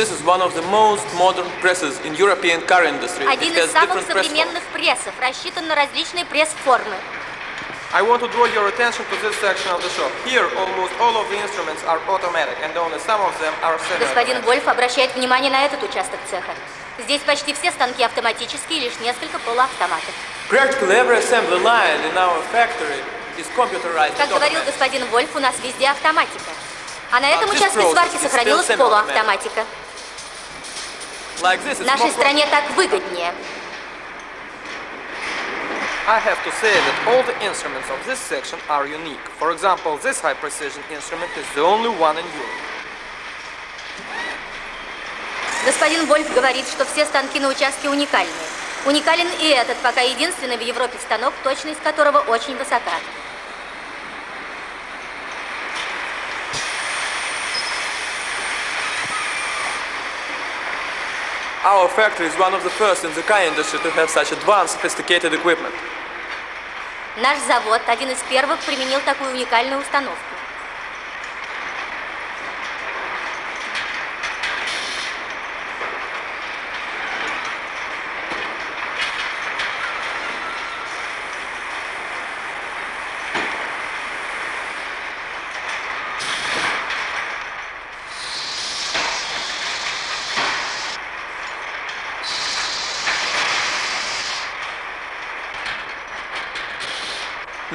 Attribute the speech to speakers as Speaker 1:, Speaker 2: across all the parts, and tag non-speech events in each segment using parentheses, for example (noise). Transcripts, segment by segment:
Speaker 1: This is one of the most modern presses in European car industry.
Speaker 2: Один из самых современных прессов, рассчитан на различные пресс-формы.
Speaker 3: I want to draw your attention to this section of the shop. Here, almost all of the instruments are automatic, and only some of them are
Speaker 2: Господин
Speaker 3: semi-automatic.
Speaker 2: Вольф обращает внимание на этот участок цеха. Здесь почти все станки автоматические, лишь несколько полуавтоматов.
Speaker 1: Practically every assembly line in our factory is computerized.
Speaker 2: Как говорил господин Вольф, у нас везде автоматика. А на этом участке сварки сохранилась полуавтоматика. Нашей стране так выгоднее.
Speaker 3: I have to say that all the instruments of this section are unique. For example, this high precision instrument is the only one in Europe.
Speaker 2: Господин Вольф говорит, что все станки на участке уникальные. Уникален и этот, пока единственный в Европе станок, точность которого очень высока.
Speaker 1: Our factory is one of the first in the car industry to have such advanced, sophisticated equipment.
Speaker 2: Наш завод один из первых применил такую уникальную установку.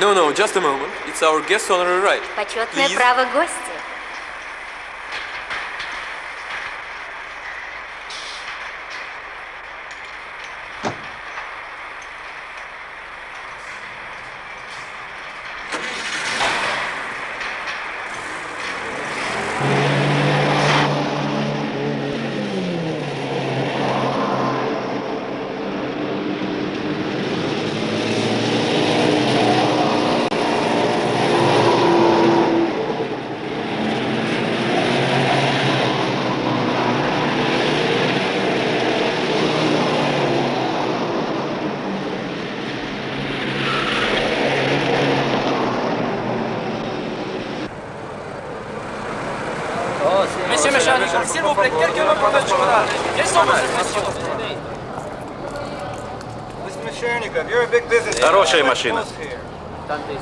Speaker 1: No, no, just a moment. It's our guest honorary right.
Speaker 2: Почетное
Speaker 1: Please.
Speaker 2: право гостя.
Speaker 4: Хорошая машина.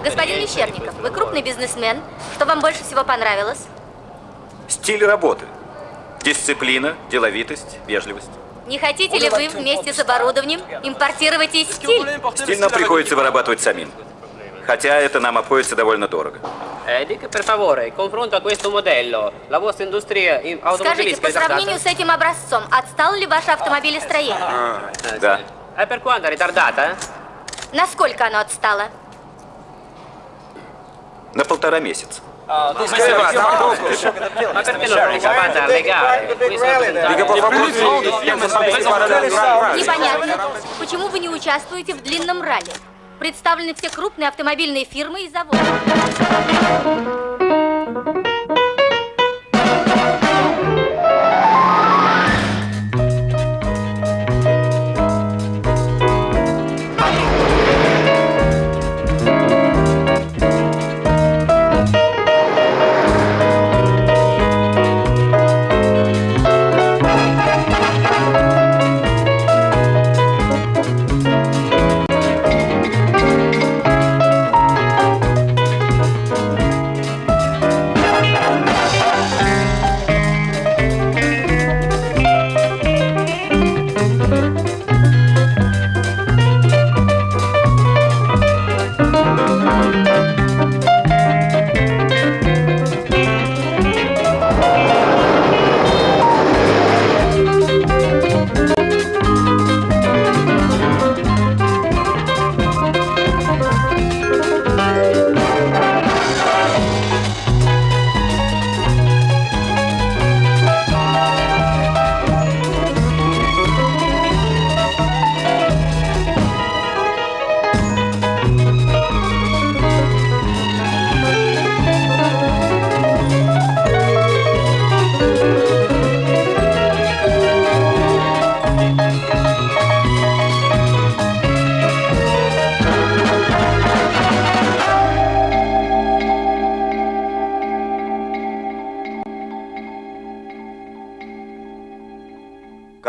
Speaker 2: Господин Мещерников, вы крупный бизнесмен. Что вам больше всего понравилось?
Speaker 4: Стиль работы. Дисциплина, деловитость, вежливость.
Speaker 2: Не хотите ли вы вместе с оборудованием импортировать и стиль?
Speaker 4: Стиль нам приходится вырабатывать самим. Хотя это нам обходится довольно дорого.
Speaker 2: Скажите, по сравнению с этим образцом, отстало ли ваше автомобилестроение?
Speaker 4: Да.
Speaker 5: E per quanto ritardata? Eh?
Speaker 2: Насколько оно отстало?
Speaker 4: На полтора месяца.
Speaker 2: Непонятно. Почему вы не участвуете в длинном ралли? Представлены все крупные автомобильные фирмы и заводы.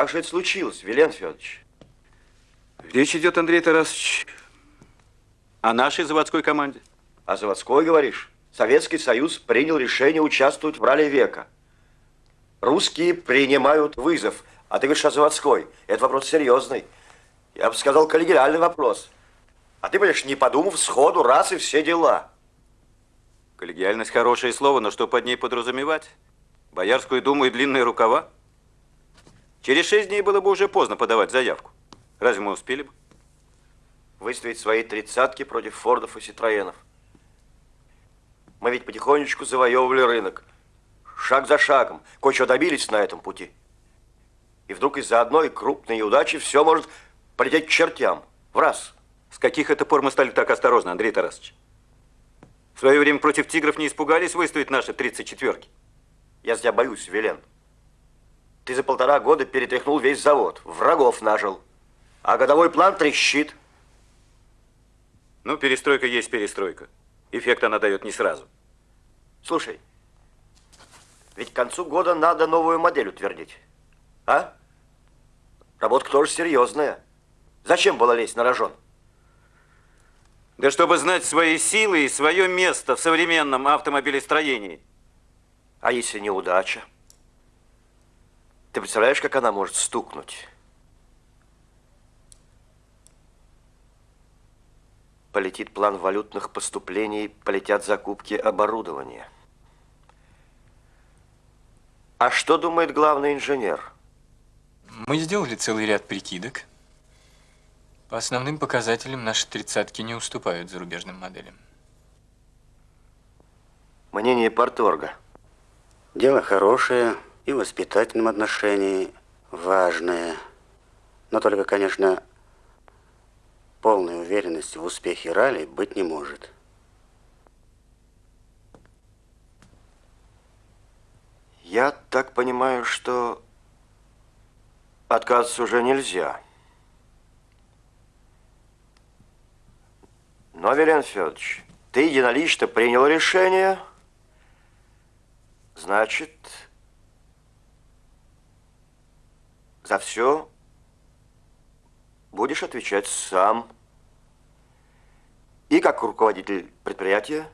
Speaker 6: Как же это случилось, Вилен Федорович?
Speaker 4: Речь идет, Андрей Тарасович, о нашей заводской команде.
Speaker 6: А заводской, говоришь? Советский Союз принял решение участвовать в ралли века. Русские принимают вызов. А ты говоришь о заводской. Это вопрос серьезный. Я бы сказал, коллегиальный вопрос. А ты, понимаешь, не подумав, сходу, раз и все дела.
Speaker 4: Коллегиальность хорошее слово, но что под ней подразумевать? Боярскую думу и длинные рукава? Через шесть дней было бы уже поздно подавать заявку. Разве мы успели бы?
Speaker 6: Выставить свои тридцатки против Фордов и Ситроенов. Мы ведь потихонечку завоевывали рынок. Шаг за шагом. Кое-чего добились на этом пути. И вдруг из-за одной крупной неудачи все может полететь к чертям. В раз.
Speaker 4: С каких это пор мы стали так осторожны, Андрей Тарасович? В свое время против тигров не испугались выставить наши 34-ки.
Speaker 6: Я за тебя боюсь, Велен. Ты за полтора года перетряхнул весь завод, врагов нажил. А годовой план трещит.
Speaker 4: Ну, перестройка есть перестройка. Эффект она дает не сразу.
Speaker 6: Слушай, ведь к концу года надо новую модель утвердить. А? Работа тоже серьезная. Зачем было лезть на рожон?
Speaker 4: Да чтобы знать свои силы и свое место в современном автомобилестроении.
Speaker 6: А если неудача? Ты представляешь, как она может стукнуть? Полетит план валютных поступлений, полетят закупки оборудования. А что думает главный инженер?
Speaker 7: Мы сделали целый ряд прикидок. По основным показателям наши тридцатки не уступают зарубежным моделям.
Speaker 6: Мнение порторга.
Speaker 8: Дело хорошее и в воспитательном отношении важное. Но только, конечно, полной уверенности в успехе ралли быть не может.
Speaker 6: Я так понимаю, что отказываться уже нельзя. Но, Вилен Федорович, ты единолично принял решение, значит, за все будешь отвечать сам. И как руководитель предприятия,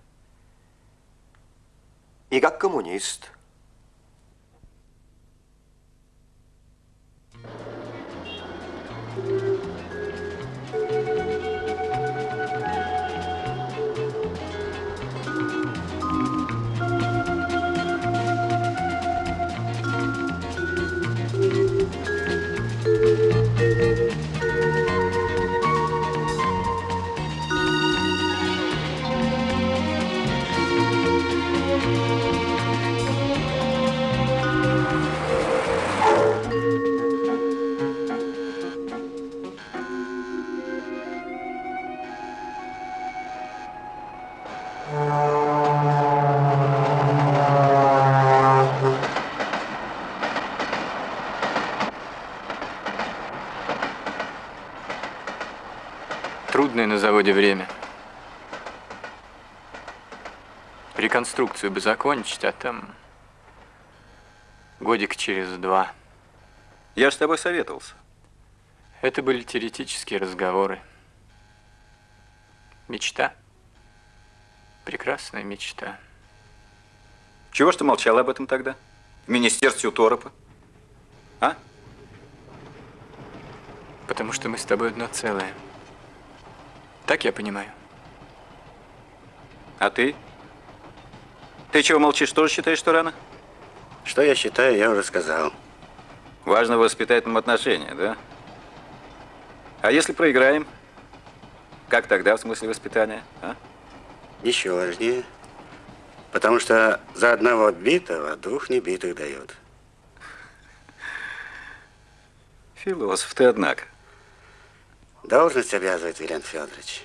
Speaker 6: и как коммунист.
Speaker 7: Заводе время. Реконструкцию бы закончить, а там годик через два.
Speaker 4: Я ж с тобой советовался.
Speaker 7: Это были теоретические разговоры. Мечта. Прекрасная мечта.
Speaker 4: Чего ж ты молчал об этом тогда? В министерстве у Торопа? А?
Speaker 7: Потому что мы с тобой одно целое. Так я понимаю.
Speaker 4: А ты? Ты чего молчишь, тоже считаешь, что рано?
Speaker 8: Что я считаю, я уже сказал.
Speaker 4: Важно в воспитательном отношении, да? А если проиграем? Как тогда в смысле воспитания, а?
Speaker 8: Еще важнее. Потому что за одного битого двух небитых дают.
Speaker 4: Философ ты, однако.
Speaker 8: Должность обязывает, Вилен Федорович.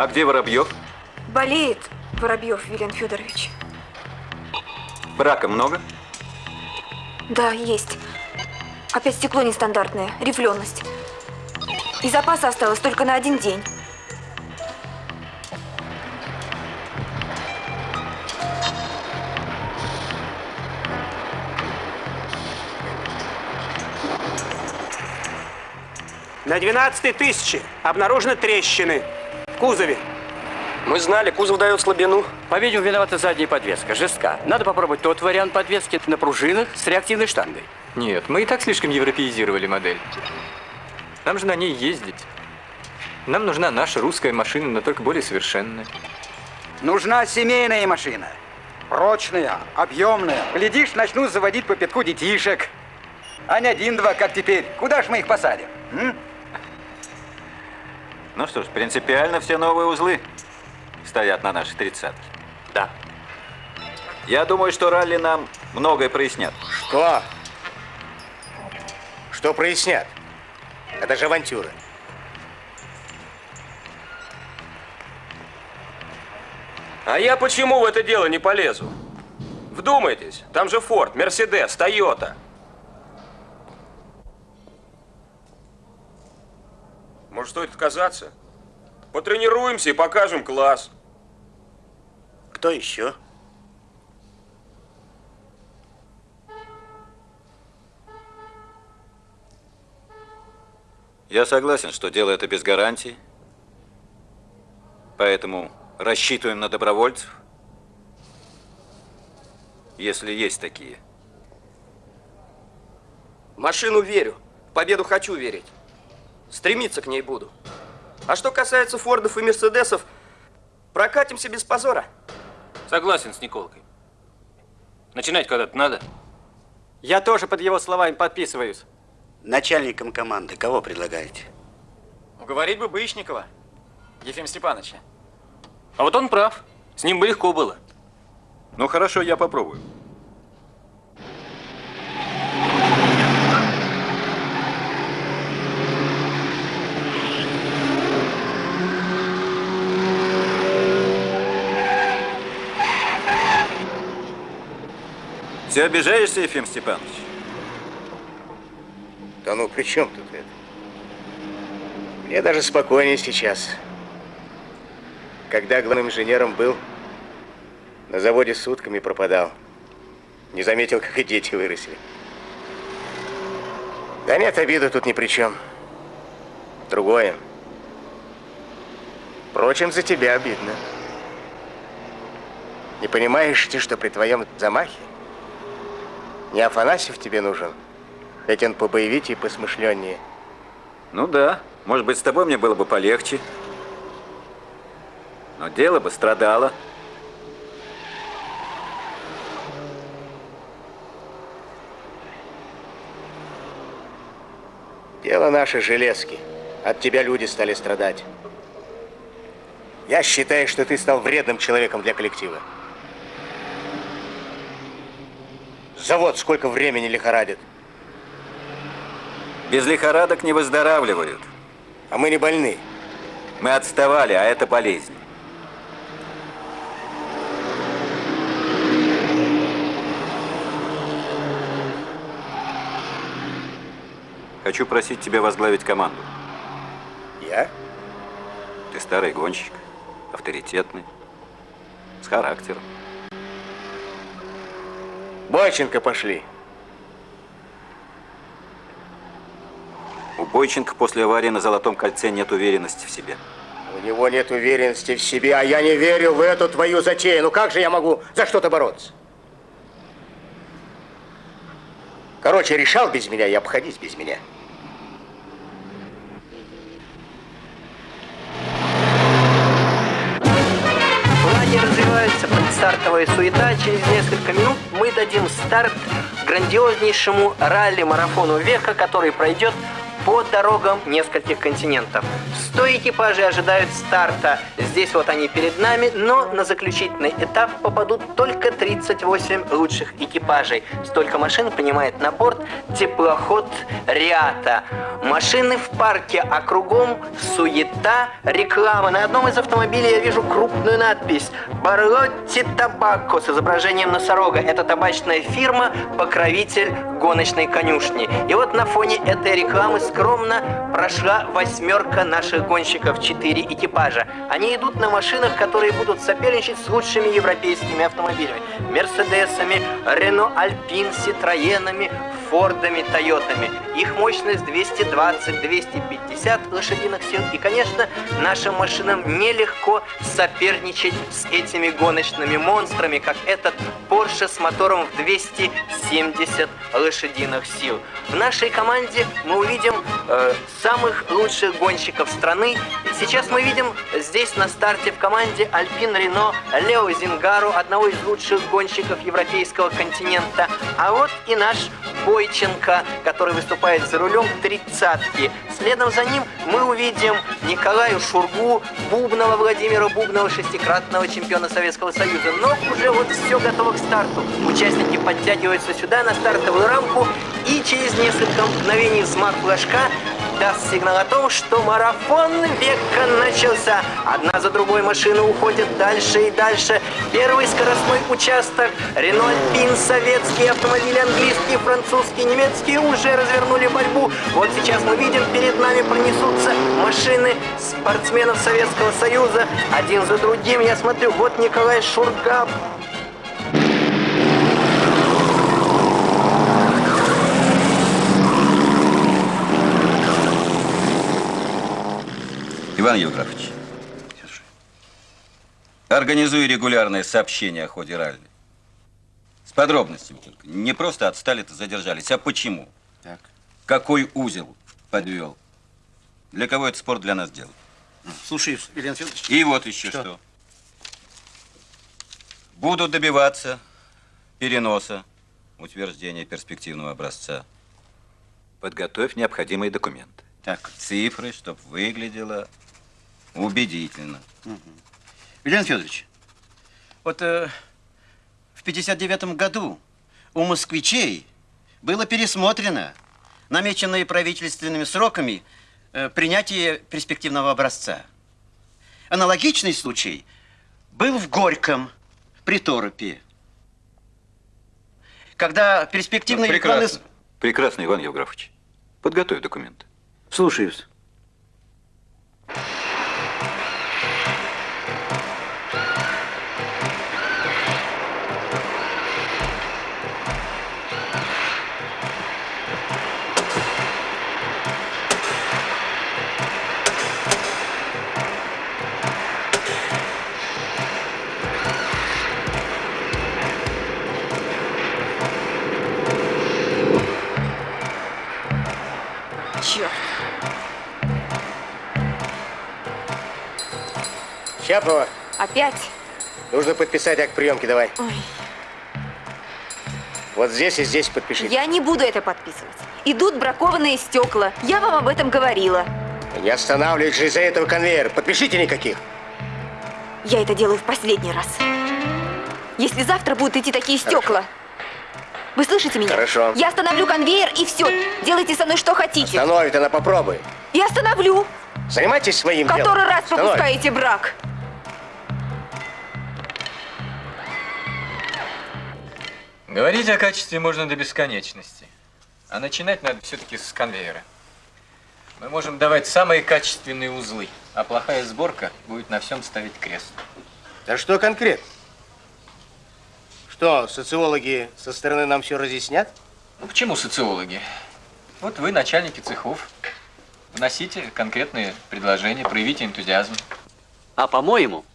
Speaker 4: А где Воробьев?
Speaker 9: Болеет Воробьев Вилен Федорович.
Speaker 4: Брака много?
Speaker 9: Да, есть. Опять стекло нестандартное, рифленность. И запаса осталось только на один день.
Speaker 10: На 12 тысячи обнаружены трещины в кузове.
Speaker 11: Мы знали, кузов дает слабину.
Speaker 12: По-видимому, виновата задняя подвеска, жестка. Надо попробовать тот вариант подвески на пружинах с реактивной штангой.
Speaker 7: Нет, мы и так слишком европеизировали модель. Нам же на ней ездить. Нам нужна наша русская машина, но только более совершенная.
Speaker 13: Нужна семейная машина. Прочная, объемная. Глядишь, начнут заводить по пятку детишек. А не один-два, как теперь. Куда ж мы их посадим? М?
Speaker 4: Ну что ж, принципиально все новые узлы стоят на нашей тридцатке.
Speaker 12: Да.
Speaker 4: Я думаю, что ралли нам многое прояснят.
Speaker 14: Что? Что прояснят? Это же авантюра.
Speaker 11: А я почему в это дело не полезу? Вдумайтесь, там же Форд, Мерседес, Тойота. Может, стоит отказаться? Потренируемся и покажем класс.
Speaker 8: Кто еще?
Speaker 4: Я согласен, что дело это без гарантии. Поэтому рассчитываем на добровольцев. Если есть такие.
Speaker 11: В машину верю. В победу хочу верить. Стремиться к ней буду. А что касается Фордов и Мерседесов, прокатимся без позора.
Speaker 15: Согласен с Николкой. Начинать когда-то надо.
Speaker 12: Я тоже под его словами подписываюсь.
Speaker 8: Начальником команды кого предлагаете?
Speaker 12: Уговорить бы Бычникова, Ефим Степановича.
Speaker 15: А вот он прав. С ним бы легко было.
Speaker 4: Ну хорошо, я попробую. Все обижаешься, Ефим Степанович?
Speaker 14: Да ну, при чем тут это? Мне даже спокойнее сейчас. Когда главным инженером был, на заводе сутками пропадал. Не заметил, как и дети выросли. Да нет, обида тут ни при чем. Другое. Впрочем, за тебя обидно. Не понимаешь ты, что при твоем замахе не Афанасьев тебе нужен, ведь он побоевитее и посмышленнее.
Speaker 4: Ну да, может быть, с тобой мне было бы полегче. Но дело бы страдало.
Speaker 14: Дело наше железки. От тебя люди стали страдать. Я считаю, что ты стал вредным человеком для коллектива. Завод сколько времени лихорадит.
Speaker 4: Без лихорадок не выздоравливают.
Speaker 14: А мы не больны.
Speaker 4: Мы отставали, а это болезнь. Хочу просить тебя возглавить команду.
Speaker 14: Я?
Speaker 4: Ты старый гонщик, авторитетный, с характером.
Speaker 14: Бойченко пошли.
Speaker 4: У Бойченко после аварии на Золотом кольце нет уверенности в себе.
Speaker 14: У него нет уверенности в себе, а я не верю в эту твою затею. Ну как же я могу за что-то бороться? Короче, решал без меня и обходись без меня.
Speaker 16: Предстартовая суета. Через несколько минут мы дадим старт грандиознейшему ралли-марафону века, который пройдет по дорогам нескольких континентов. 100 экипажей ожидают старта. Здесь вот они перед нами, но на заключительный этап попадут только 38 лучших экипажей. Столько машин принимает на борт теплоход Риата. Машины в парке, а кругом суета, реклама. На одном из автомобилей я вижу крупную надпись «Барлотти Табако» с изображением носорога. Это табачная фирма, покровитель гоночной конюшни. И вот на фоне этой рекламы скромно прошла восьмерка наших гонщиков, четыре экипажа. Они идут на машинах, которые будут соперничать с лучшими европейскими автомобилями. Мерседесами, Рено Альпин, Ситроенами, Фордами, Тойотами. Их мощность 220-250 лошадиных сил. И, конечно, нашим машинам нелегко соперничать с этими гоночными монстрами, как этот Porsche с мотором в 270 лошадиных сил. В нашей команде мы увидим э, самых лучших гонщиков страны. Сейчас мы видим здесь на старте в команде Альпин Рено Лео Зингару, одного из лучших гонщиков европейского континента. А вот и наш Бойченко, который выступает за рулем тридцатки. Следом за ним мы увидим Николаю Шургу, Бубнова Владимира Бубнова, шестикратного чемпиона Советского Союза. Но уже вот все готово к старту. Участники подтягиваются сюда на стартовую рамку и через несколько мгновений взмах флажка даст сигнал о том, что марафон века начался. Одна за другой машины уходят дальше и дальше. Первый скоростной участок. Рено Альпин, советские автомобили, английские, французские, немецкие уже развернули борьбу. Вот сейчас мы видим, перед нами пронесутся машины спортсменов Советского Союза. Один за другим. Я смотрю, вот Николай Шурга
Speaker 4: Иван Евграфович, организуй регулярное сообщение о ходе ралли. С подробностями только. Не просто отстали-то задержались, а почему?
Speaker 14: Так.
Speaker 4: Какой узел подвел? Для кого это спорт для нас делает?
Speaker 14: Слушай, Илья Федорович.
Speaker 4: И вот еще что. что. Буду добиваться переноса утверждения перспективного образца. Подготовь необходимые документы.
Speaker 14: Так.
Speaker 4: Цифры, чтобы выглядело убедительно.
Speaker 14: Угу. Илья Федорович, вот э, в 59 году у москвичей было пересмотрено намеченные правительственными сроками э, принятие перспективного образца. Аналогичный случай был в Горьком при Торопе. Когда перспективный...
Speaker 4: Ну, прекрасно. Экраны... Прекрасно, Иван Евграфович. Подготовь документы.
Speaker 14: Слушаюсь.
Speaker 9: Щапова. Опять?
Speaker 14: Нужно подписать акт приемки, давай.
Speaker 9: Ой.
Speaker 14: Вот здесь и здесь подпишите.
Speaker 9: Я не буду это подписывать. Идут бракованные стекла. Я вам об этом говорила.
Speaker 14: Не останавливать же из-за этого конвейер. Подпишите никаких.
Speaker 9: Я это делаю в последний раз. Если завтра будут идти такие стекла, Хорошо. Вы слышите меня?
Speaker 14: Хорошо.
Speaker 9: Я остановлю конвейер и все. Делайте со мной что хотите.
Speaker 14: Остановит, она попробуй.
Speaker 9: Я остановлю.
Speaker 14: Занимайтесь своим
Speaker 9: Который
Speaker 14: делом.
Speaker 9: Который раз
Speaker 14: Остановит.
Speaker 9: пропускаете брак.
Speaker 7: Говорить о качестве можно до бесконечности. А начинать надо все-таки с конвейера. Мы можем давать самые качественные узлы, а плохая сборка будет на всем ставить крест.
Speaker 14: Да что конкретно? Что, социологи со стороны нам все разъяснят?
Speaker 7: Ну, почему социологи? Вот вы, начальники цехов, вносите конкретные предложения, проявите энтузиазм.
Speaker 12: А по-моему,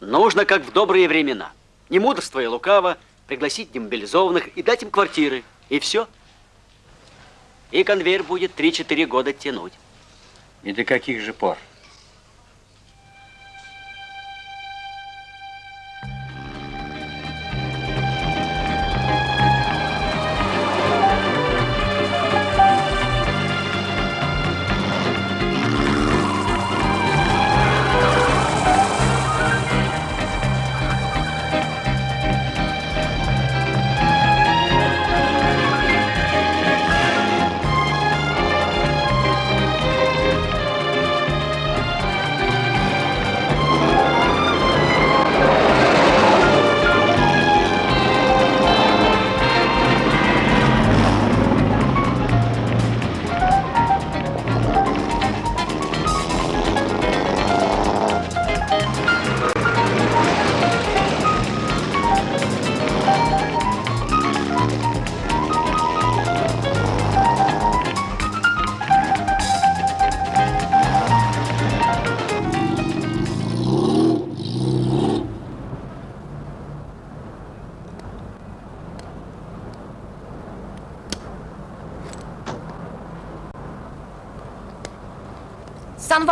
Speaker 12: нужно как в добрые времена. Не мудрство и лукаво, пригласить демобилизованных и дать им квартиры. И все. И конвейер будет 3-4 года тянуть.
Speaker 14: И до каких же пор?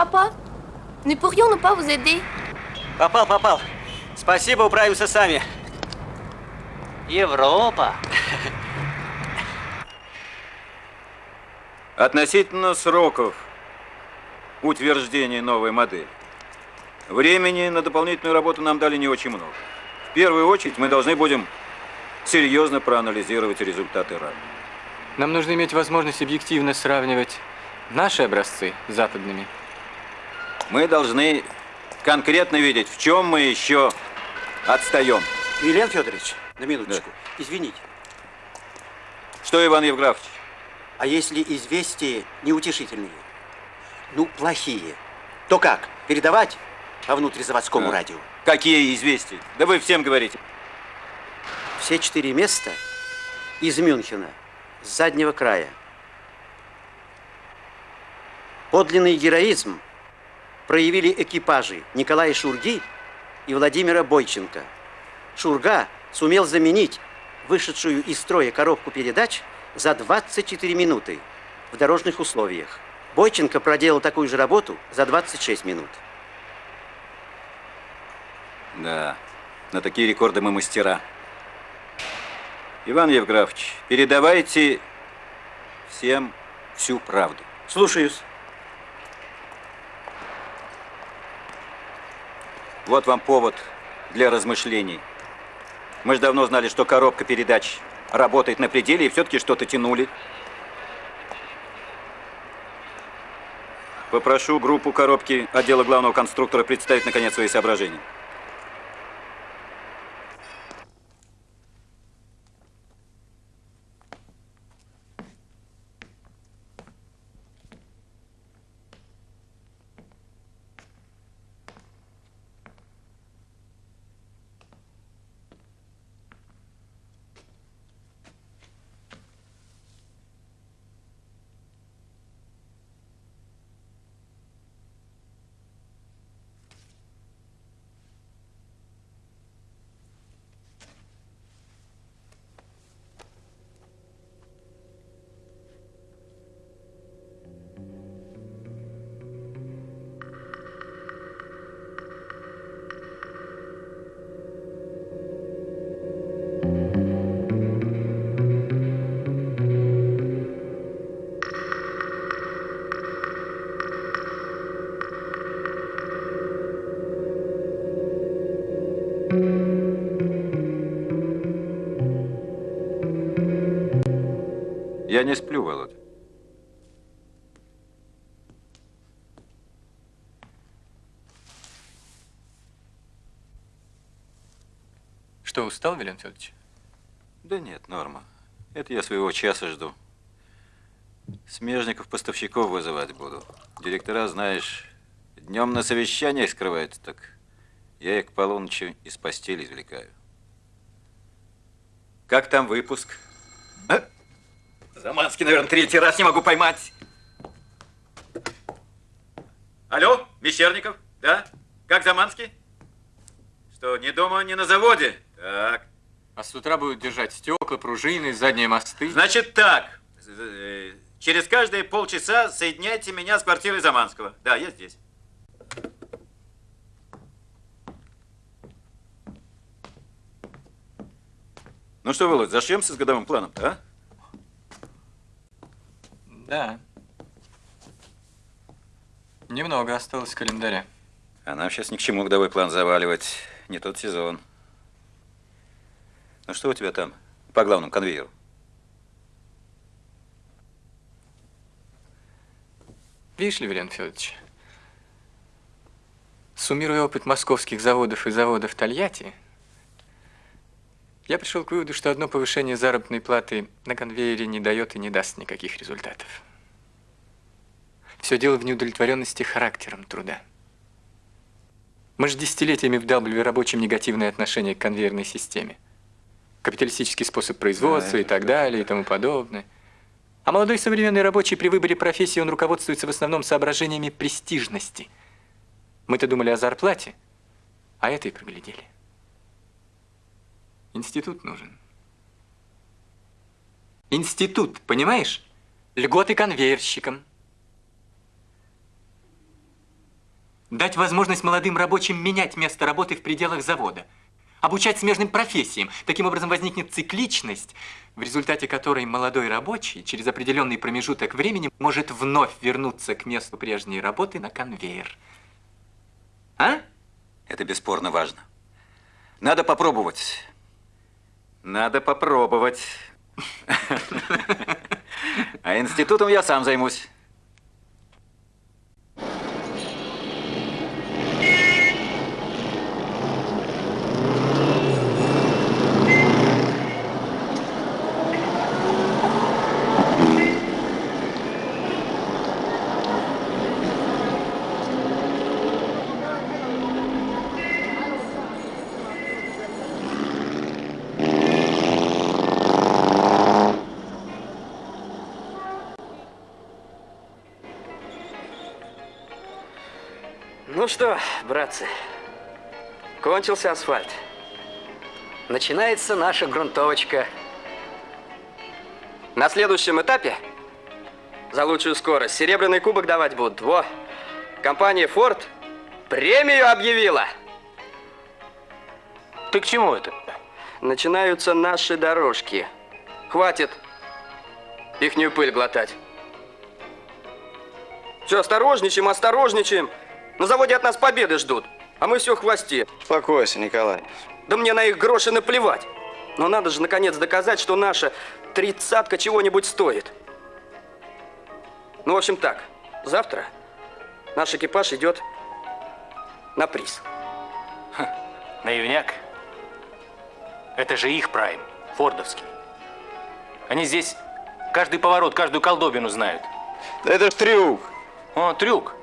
Speaker 17: Pas Nous pourrions ne pas vous aider
Speaker 12: Попал, попал. Спасибо, управимся сами. Европа.
Speaker 4: Относительно сроков утверждения новой модели. Времени на дополнительную работу нам дали не очень много. В первую очередь мы должны будем серьезно проанализировать результаты работы.
Speaker 7: Нам нужно иметь возможность объективно сравнивать наши образцы с западными.
Speaker 4: Мы должны конкретно видеть, в чем мы еще отстаем.
Speaker 18: Вилен Федорович, на минуточку. Извините.
Speaker 4: Что, Иван Евграфович?
Speaker 18: А если известия неутешительные? Ну, плохие. То как? Передавать по внутризаводскому
Speaker 4: А.
Speaker 18: радио?
Speaker 4: Какие известия? Да вы всем говорите.
Speaker 18: Все четыре места из Мюнхена, с заднего края. Подлинный героизм проявили экипажи Николая Шурги и Владимира Бойченко. Шурга сумел заменить вышедшую из строя коробку передач за 24 минуты в дорожных условиях. Бойченко проделал такую же работу за 26 минут.
Speaker 4: Да, на такие рекорды мы мастера. Иван Евграфович, передавайте всем всю правду.
Speaker 18: Слушаюсь.
Speaker 4: Вот вам повод для размышлений. Мы же давно знали, что коробка передач работает на пределе, и все-таки что-то тянули. Попрошу группу коробки отдела главного конструктора представить, наконец, свои соображения. Я не сплю, Володя.
Speaker 7: Что, устал, Вилен Федорович?
Speaker 4: Да нет, норма. Это я своего часа жду. Смежников поставщиков вызывать буду. Директора, знаешь, днем на совещаниях скрываются, так я их к полуночи из постели извлекаю. Как там выпуск? Заманский, наверное, третий раз не могу поймать. Алло, Мещерников? Да? Как Заманский? Что, ни дома, ни на заводе? Так.
Speaker 7: А с утра будут держать стекла, пружины, задние мосты.
Speaker 4: Значит так, э, через каждые полчаса соединяйте меня с квартирой Заманского. Да, я здесь. Ну что, Володь, зашьемся с годовым планом-то, а?
Speaker 7: Да. Немного осталось в календаре.
Speaker 4: А нам сейчас ни к чему годовой план заваливать. Не тот сезон. Ну что у тебя там по главному конвейеру?
Speaker 7: Видишь ли, Вилен Федорович, суммируя опыт московских заводов и заводов Тольятти, я пришел к выводу, что одно повышение заработной платы на конвейере не дает и не даст никаких результатов. Все дело в неудовлетворенности характером труда. Мы же десятилетиями вдалбливали рабочим негативное отношение к конвейерной системе. Капиталистический способ производства
Speaker 4: Да,
Speaker 7: и так далее и тому подобное. А молодой современный рабочий при выборе профессии, он руководствуется в основном соображениями престижности. Мы-то думали о зарплате, а это и проглядели. Институт нужен. Институт, понимаешь? Льготы конвейерщикам. Дать возможность молодым рабочим менять место работы в пределах завода. Обучать смежным профессиям. Таким образом возникнет цикличность, в результате которой молодой рабочий через определенный промежуток времени может вновь вернуться к месту прежней работы на конвейер. А?
Speaker 4: Это бесспорно важно. Надо попробовать. Надо попробовать. (laughs) А институтом я сам займусь.
Speaker 11: Ну что, братцы, кончился асфальт. Начинается наша грунтовочка. На следующем этапе за лучшую скорость серебряный кубок давать будут. Во! Компания Ford премию объявила.
Speaker 15: Ты к чему это?
Speaker 11: Начинаются наши дорожки. Хватит ихнюю пыль глотать. Все, осторожничаем, осторожничаем. На заводе от нас победы ждут, а мы все в хвосте.
Speaker 19: Успокойся, Николай.
Speaker 11: Да мне на их гроши наплевать. Но надо же наконец доказать, что наша тридцатка чего-нибудь стоит. Ну, в общем так, завтра наш экипаж идет на приз.
Speaker 15: Наивняк. Это же их прайм, фордовский. Они здесь каждый поворот, каждую колдобину знают.
Speaker 19: Да это ж трюк.
Speaker 15: О, трюк.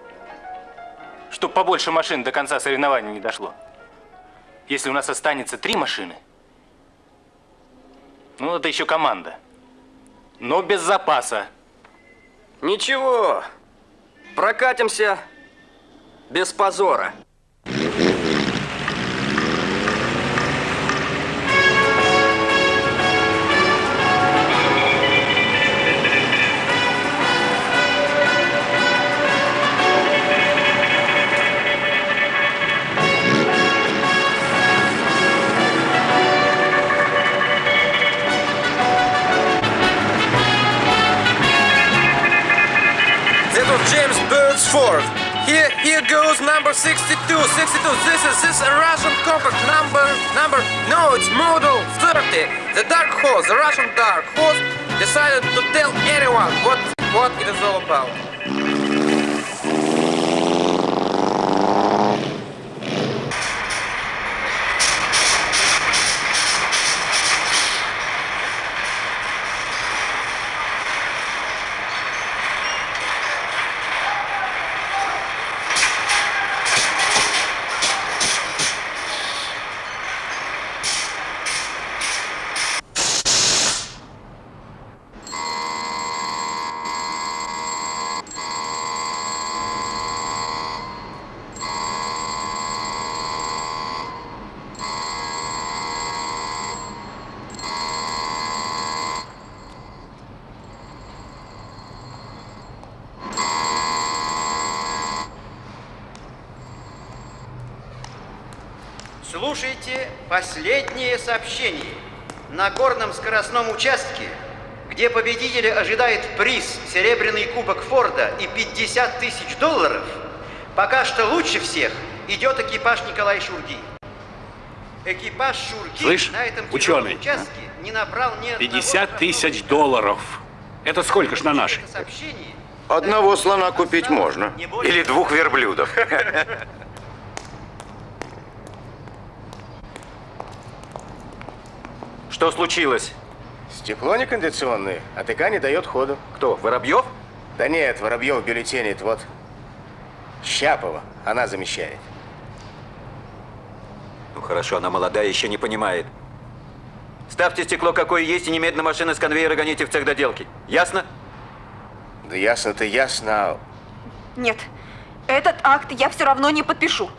Speaker 15: Чтоб побольше машин до конца соревнований не дошло. Если у нас останется три машины, ну, это еще команда. Но без запаса.
Speaker 11: Ничего, прокатимся без позора.
Speaker 3: Here, goes number 62, 62. This is this a Russian compact number, number, no, it's model 30. The Dark Horse, the Russian Dark Horse decided to tell anyone what, what it is all about.
Speaker 20: Последнее сообщение. На горном скоростном участке, где победителя ожидает приз «Серебряный кубок Форда» и 50 тысяч долларов, пока что лучше всех идет экипаж Николай Шурги. Экипаж Шурги
Speaker 10: Слышь,
Speaker 20: на этом
Speaker 10: ученый,
Speaker 20: тяжелом участке не набрал ни одного
Speaker 10: 50 тысяч долларов. Это сколько ж на наши?
Speaker 6: Одного слона купить можно.
Speaker 4: Или двух верблюдов. (laughs) (laughs) Что случилось?
Speaker 14: Стекло некондиционное, а ТК не дает ходу.
Speaker 4: Кто, Воробьев?
Speaker 14: Да нет, Воробьев бюллетенит, вот. Щапова, она замещает.
Speaker 4: Ну хорошо, она молодая, еще не понимает. Ставьте стекло какое есть и немедленно машины с конвейера гоните в цех доделки. Ясно?
Speaker 14: Да ясно-то ясно,
Speaker 9: Нет, этот акт я все равно не подпишу.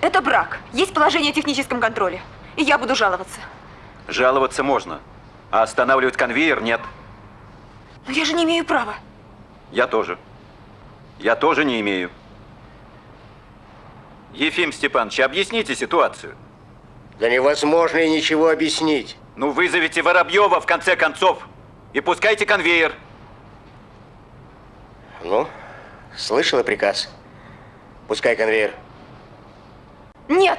Speaker 9: Это брак. Есть положение о техническом контроле. И я буду жаловаться.
Speaker 4: Жаловаться можно, а останавливать конвейер нет.
Speaker 9: Но я же не имею права.
Speaker 4: Я тоже. Я тоже не имею. Ефим Степанович, объясните ситуацию.
Speaker 14: Да невозможно и ничего объяснить.
Speaker 4: Ну, вызовите Воробьева, в конце концов, и пускайте конвейер.
Speaker 14: Ну, слышала приказ? Пускай конвейер.
Speaker 9: Нет!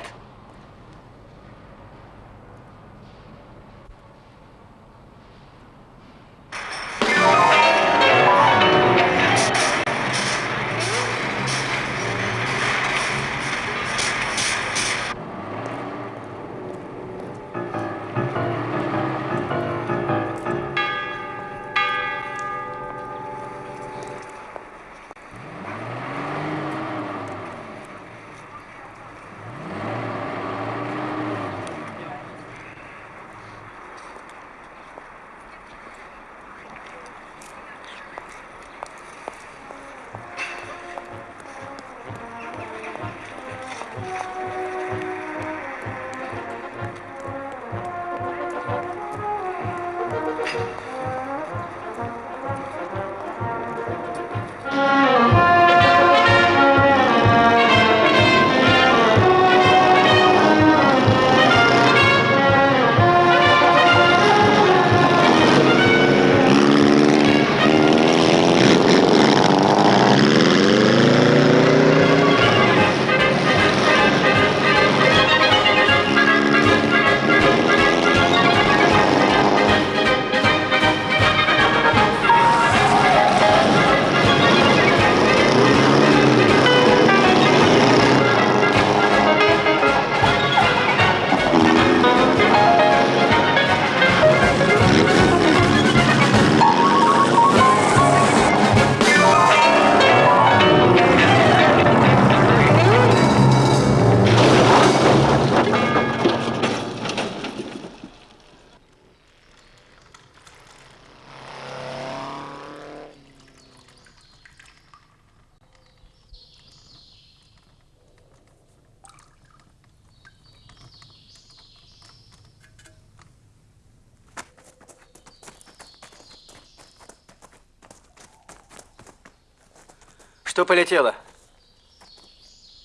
Speaker 11: Полетело?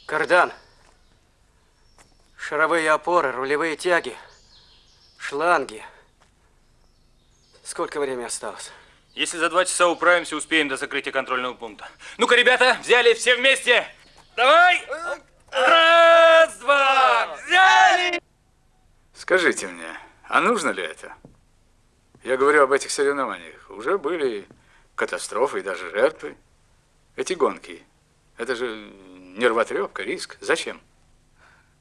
Speaker 11: Кардан. Шаровые опоры, рулевые тяги, шланги. Сколько времени осталось?
Speaker 15: Если за два часа управимся, успеем до закрытия контрольного пункта. Ну-ка, ребята, взяли все вместе. Давай! Раз, два, взяли!
Speaker 21: Скажите мне, а нужно ли это? Я говорю об этих соревнованиях. Уже были катастрофы и даже жертвы. Эти гонки, это же нервотрепка, риск. Зачем?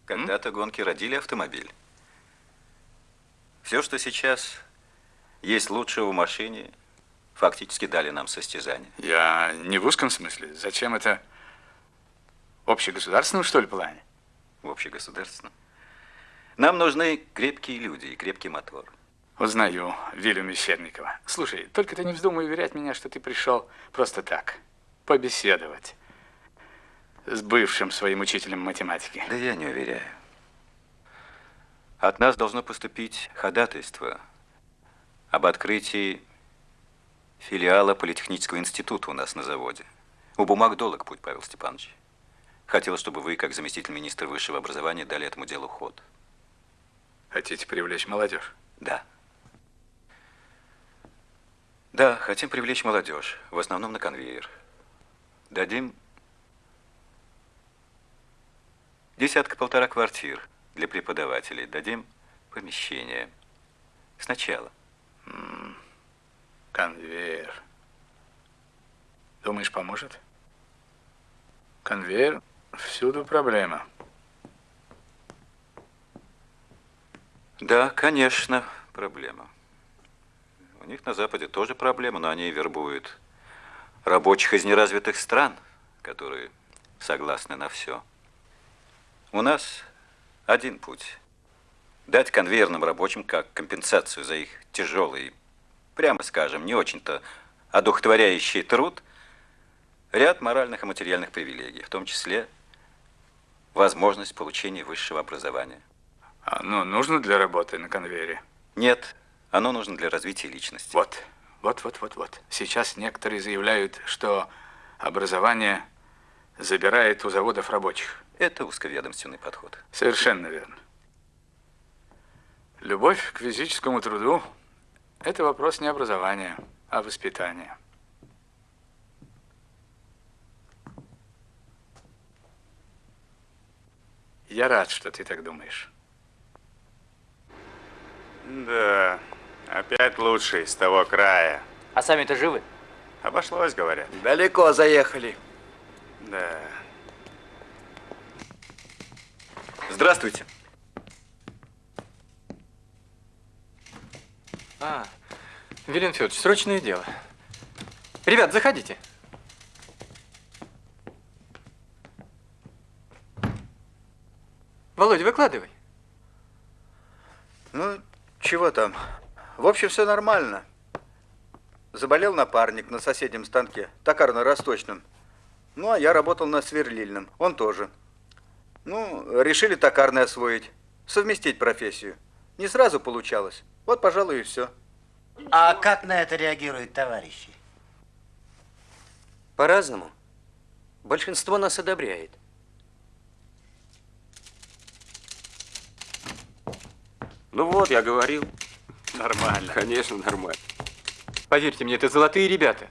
Speaker 4: Когда-то гонки родили автомобиль. Все, что сейчас есть лучшего в машине, фактически дали нам состязание.
Speaker 21: Я не в узком смысле. Зачем это общегосударственном, что ли, плане?
Speaker 4: В общегосударственном. Нам нужны крепкие люди и крепкий мотор.
Speaker 21: Узнаю Вилю Мещерникова. Слушай, только ты не вздумай уверять меня, что ты пришел просто так, побеседовать с бывшим своим учителем математики.
Speaker 4: Да я не уверяю. От нас должно поступить ходатайство об открытии филиала Политехнического института у нас на заводе. У бумаг долг путь, Павел Степанович. Хотел, чтобы вы, как заместитель министра высшего образования, дали этому делу ход.
Speaker 21: Хотите привлечь молодежь?
Speaker 4: Да. Да, хотим привлечь молодежь, в основном на конвейер. Дадим десятка-полтора квартир для преподавателей. Дадим помещение. Сначала.
Speaker 21: М, Конвейер. Думаешь, поможет? Конвейер всюду проблема.
Speaker 4: Да, конечно, проблема. У них на Западе тоже проблема, но они вербуют рабочих из неразвитых стран, которые согласны на все. У нас один путь. Дать конвейерным рабочим как компенсацию за их тяжелый, прямо скажем, не очень-то одухотворяющий труд, ряд моральных и материальных привилегий, в том числе возможность получения высшего образования.
Speaker 21: Оно нужно для работы на конвейере?
Speaker 4: Нет, оно нужно для развития личности.
Speaker 21: Вот, вот, вот, вот, вот. Сейчас некоторые заявляют, что образование забирает у заводов рабочих.
Speaker 4: Это узковедомственный подход.
Speaker 21: Совершенно верно. Любовь к физическому труду – это вопрос не образования, а воспитания. Я рад, что ты так думаешь.
Speaker 19: Да, опять лучший с того края.
Speaker 7: А сами-то живы?
Speaker 19: Обошлось, говорят.
Speaker 3: Далеко заехали.
Speaker 19: Да.
Speaker 7: Здравствуйте. А, Вилен Федорович, срочное дело. Ребят, заходите. Володя, выкладывай.
Speaker 22: Ну, чего там? В общем, все нормально. Заболел напарник на соседнем станке, токарно-расточном. Ну, а я работал на сверлильном, он тоже. Ну, решили токарный освоить, совместить профессию. Не сразу получалось. Вот, пожалуй, и все.
Speaker 8: А как на это реагируют товарищи?
Speaker 11: По-разному. Большинство нас одобряет.
Speaker 1: Ну вот, я говорил.
Speaker 19: Нормально.
Speaker 1: Конечно, нормально.
Speaker 7: Поверьте мне, это золотые ребята.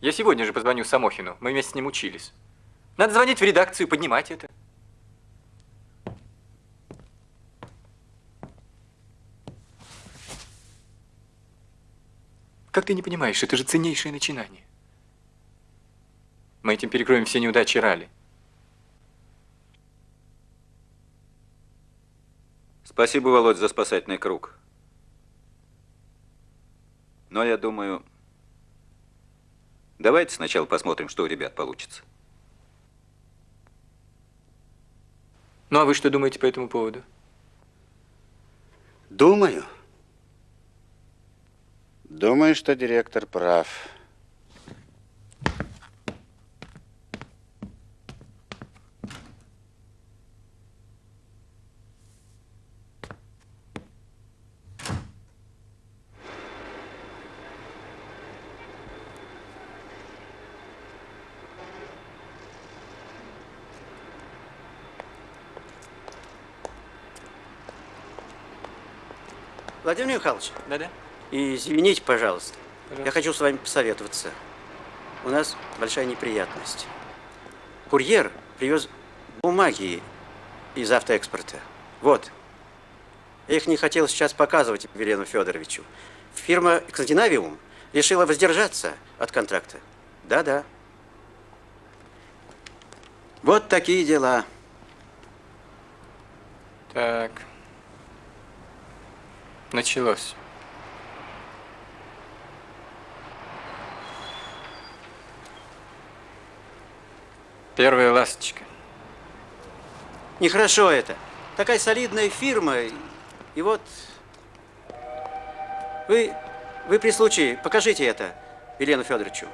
Speaker 7: Я сегодня же позвоню Самохину. Мы вместе с ним учились. Надо звонить в редакцию, поднимать это. Как ты не понимаешь, это же ценнейшее начинание. Мы этим перекроем все неудачи Рали.
Speaker 4: Спасибо, Володь, за спасательный круг. Но я думаю, давайте сначала посмотрим, что у ребят получится.
Speaker 7: Ну а вы что думаете по этому поводу?
Speaker 8: Думаю. Думаю, что директор прав.
Speaker 18: Михайлович.
Speaker 7: Да-да.
Speaker 18: Извините, пожалуйста.
Speaker 7: Пожалуйста.
Speaker 18: Я хочу с вами посоветоваться. У нас большая неприятность. Курьер привез бумаги из автоэкспорта. Вот. Я их не хотел сейчас показывать Велену Федоровичу. Фирма «Скандинавиум» решила воздержаться от контракта. Да-да. Вот такие дела.
Speaker 7: Так. Началось. Первая ласточка.
Speaker 18: Нехорошо это. Такая солидная фирма. И вот... Вы, вы при случае покажите это Елену Федоровичу.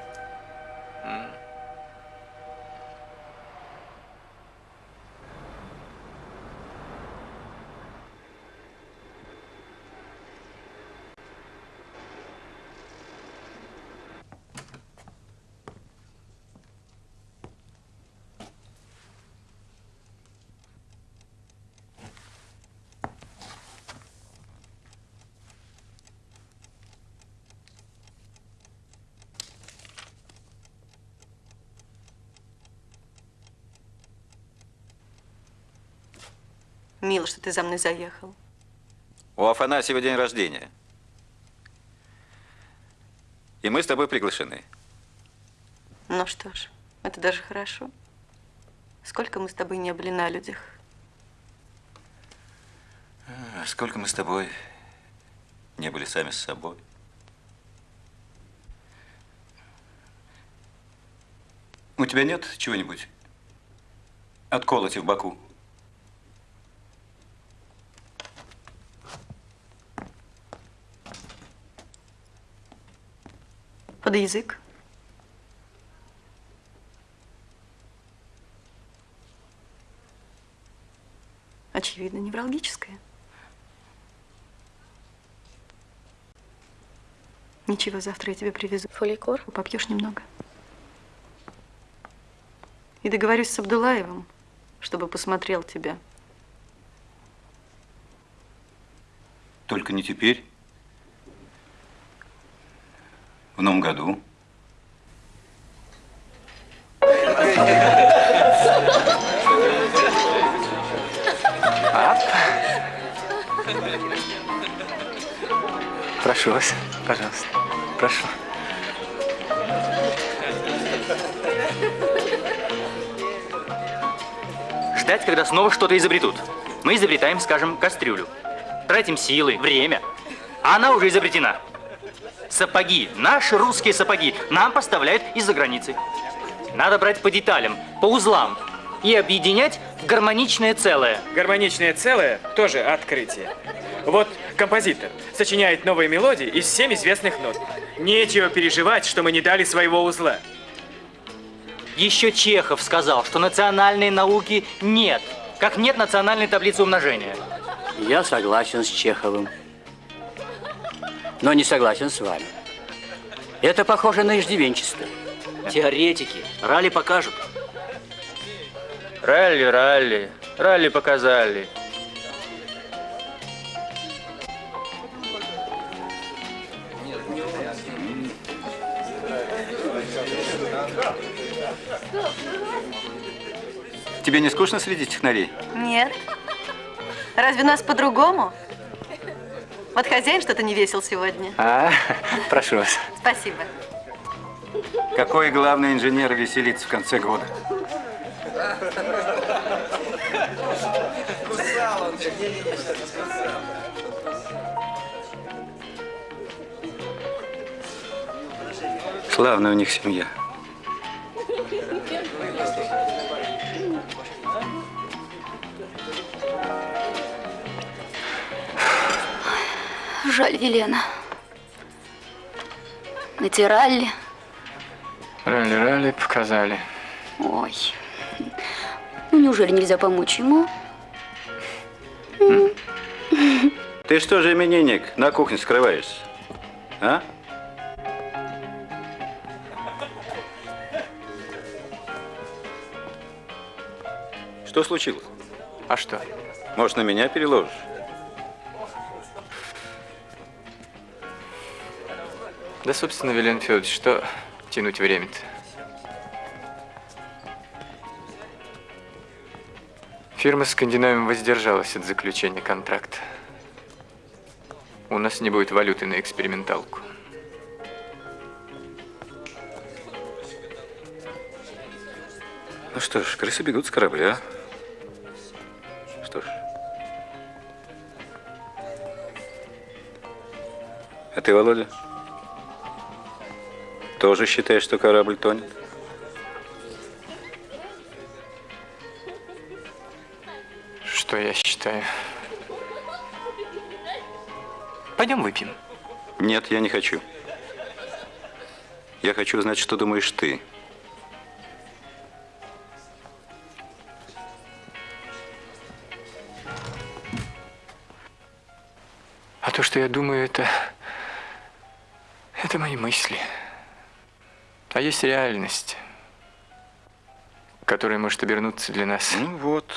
Speaker 23: Мило, что ты за мной заехал.
Speaker 4: У Афанасьева день рождения. И мы с тобой приглашены.
Speaker 23: Ну что ж, это даже хорошо. Сколько мы с тобой не были на людях.
Speaker 4: А, Сколько мы с тобой не были сами с собой. У тебя нет чего-нибудь от колоти в боку?
Speaker 23: Под язык. Очевидно, невралгическое. Ничего, завтра я тебе привезу. Фоликор. Попьешь немного. И договорюсь с Абдулаевым, чтобы посмотрел тебя.
Speaker 4: Только не теперь. В новом году.
Speaker 7: Прошу вас, пожалуйста. Прошу.
Speaker 24: Ждать, когда снова что-то изобретут. Мы изобретаем, скажем, кастрюлю. Тратим силы, время. А она уже изобретена. Сапоги, наши русские сапоги, нам поставляют из-за границы. Надо брать по деталям, по узлам и объединять в гармоничное целое.
Speaker 15: Гармоничное целое тоже открытие. Вот композитор сочиняет новые мелодии из всем известных нот. Нечего переживать, что мы не дали своего узла.
Speaker 24: Еще Чехов сказал, что национальной науки нет, как нет национальной таблицы умножения.
Speaker 12: Я согласен с Чеховым. Но не согласен с вами. Это похоже на иждивенчество. Теоретики. Ралли покажут.
Speaker 15: Ралли, ралли, ралли показали.
Speaker 4: Тебе не скучно среди технарей?
Speaker 23: Нет. Разве нас по-другому? Вот хозяин что-то не весел сегодня.
Speaker 4: А, прошу вас.
Speaker 23: Спасибо.
Speaker 4: Какой главный инженер веселится в конце года? Славная у них семья.
Speaker 25: Жаль, Елена. Натирали.
Speaker 7: Ралли-ралли показали.
Speaker 25: Ой. Ну, неужели нельзя помочь ему?
Speaker 4: Ты что же, именинник, на кухне скрываешься? А? Что случилось?
Speaker 7: А что?
Speaker 4: Может, на меня переложишь?
Speaker 7: Да, собственно, Вилен Федорович, что тянуть время-то? Фирма «Скандинавиум» воздержалась от заключения контракта. У нас не будет валюты на эксперименталку.
Speaker 4: Ну что ж, крысы бегут с корабля. Что ж. А ты, Володя, тоже считаешь, что корабль тонет?
Speaker 7: Что я считаю? Пойдем выпьем.
Speaker 4: Нет, я не хочу. Я хочу знать, что думаешь ты.
Speaker 7: А то, что я думаю, это... Это мои мысли. А есть реальность, которая может обернуться для нас.
Speaker 4: Ну вот.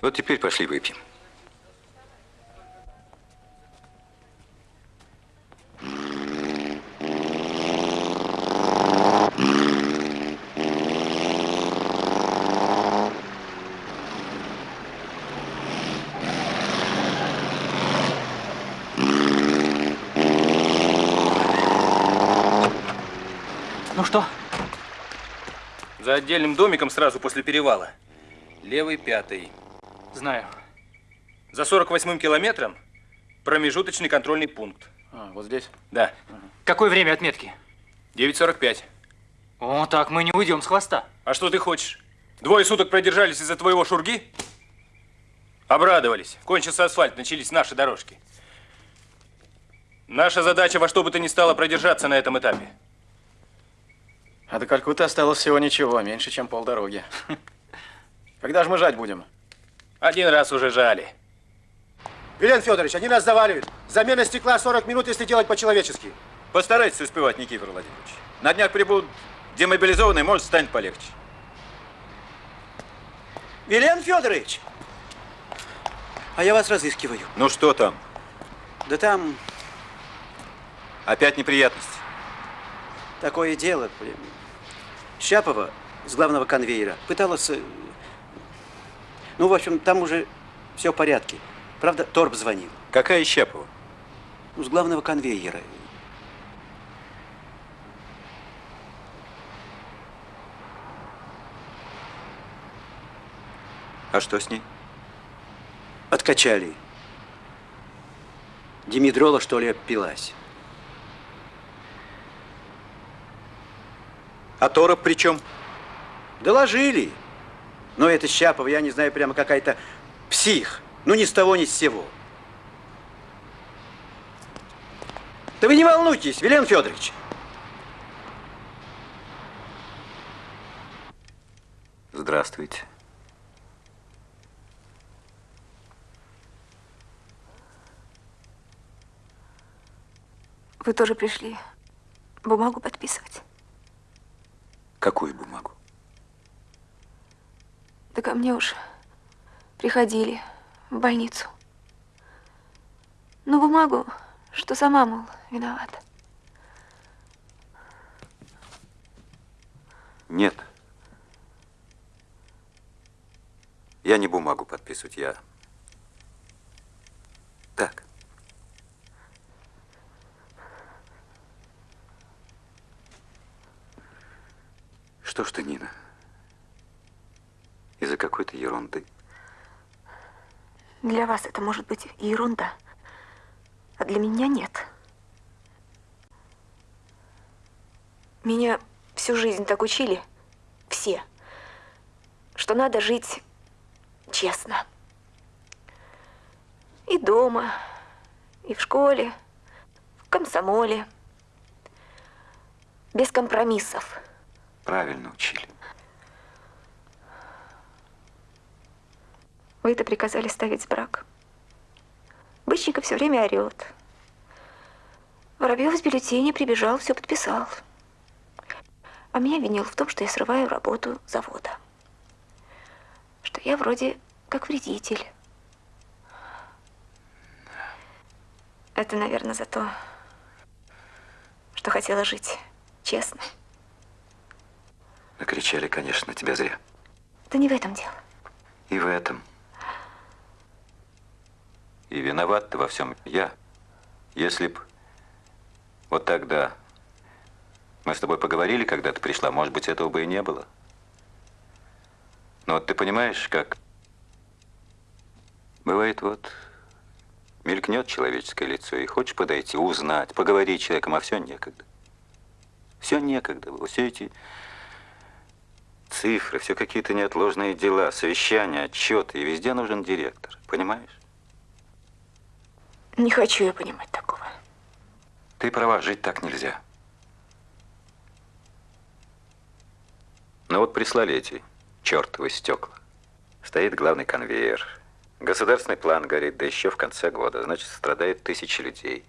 Speaker 4: Вот теперь пошли выпьем.
Speaker 24: Ну что?
Speaker 15: За отдельным домиком сразу после перевала. Левый пятый.
Speaker 24: Знаю.
Speaker 15: За 48-м километром промежуточный контрольный пункт.
Speaker 21: А, вот здесь?
Speaker 15: Да.
Speaker 24: Какое время отметки?
Speaker 15: 9.45.
Speaker 24: О, так мы не уйдем с хвоста.
Speaker 15: А что ты хочешь? Двое суток продержались из-за твоего шурги? Обрадовались. Кончился асфальт, начались наши дорожки. Наша задача во что бы то ни стало продержаться на этом этапе.
Speaker 22: А до Калькутты осталось всего ничего, меньше, чем полдороги. (laughs) Когда же мы жать будем?
Speaker 15: Один раз уже жали.
Speaker 26: Вилен Федорович, они нас заваливают. Замена стекла 40 минут, если делать по-человечески.
Speaker 4: Постарайтесь успевать, Никифор Владимирович. На днях прибудут демобилизованные, может, станет полегче.
Speaker 18: Вилен Федорович! А я вас разыскиваю.
Speaker 4: Ну что там?
Speaker 18: Да там
Speaker 4: Опять неприятности.
Speaker 18: такое дело. Щапова с главного конвейера пыталась... э, Ну, в общем, там уже все в порядке. Правда, Торп звонил.
Speaker 4: Какая Щапова?
Speaker 18: Ну, с главного конвейера.
Speaker 4: А что с ней?
Speaker 18: Откачали. Димедрола, что ли, опилась.
Speaker 4: А Тороп при чем?
Speaker 18: Доложили. Но это Щапова, я не знаю, прямо какая-то псих. Ну, ни с того, ни с сего. Да вы не волнуйтесь, Вилен Федорович.
Speaker 4: Здравствуйте.
Speaker 9: Вы тоже пришли бумагу подписывать?
Speaker 4: Какую бумагу?
Speaker 9: Да ко мне уж приходили в больницу. Ну, бумагу, что сама, мол, виновата.
Speaker 4: Нет. Я не бумагу подписывать, я... Так. Что ж ты, Нина? Из-за какой-то ерунды.
Speaker 9: Для вас это может быть ерунда, а для меня нет. Меня всю жизнь так учили, все, что надо жить честно. И дома, и в школе, в комсомоле. Без компромиссов.
Speaker 4: Правильно учили.
Speaker 9: Вы это приказали ставить брак. Бычников все время орет. Воробьев с бюллетеня прибежал, все подписал. А меня винил в том, что я срываю работу завода. Что я вроде как вредитель. Это, наверное, за то, что хотела жить честно.
Speaker 4: Накричали, конечно, тебя зря.
Speaker 9: Да не в этом дело.
Speaker 4: И в этом. И виноват ты во всем я. Если б вот тогда мы с тобой поговорили, когда ты пришла, может быть, этого бы и не было. Но вот ты понимаешь, как бывает вот мелькнет человеческое лицо, и хочешь подойти, узнать, поговорить с человеком, а все некогда. Все некогда было. Все эти цифры, все какие-то неотложные дела, совещания, отчеты, и везде нужен директор. Понимаешь?
Speaker 9: Не хочу я понимать такого.
Speaker 4: Ты права, жить так нельзя. Ну вот прислали эти чертовы стекла. Стоит главный конвейер. Государственный план горит, да еще в конце года. Значит, страдают тысячи людей.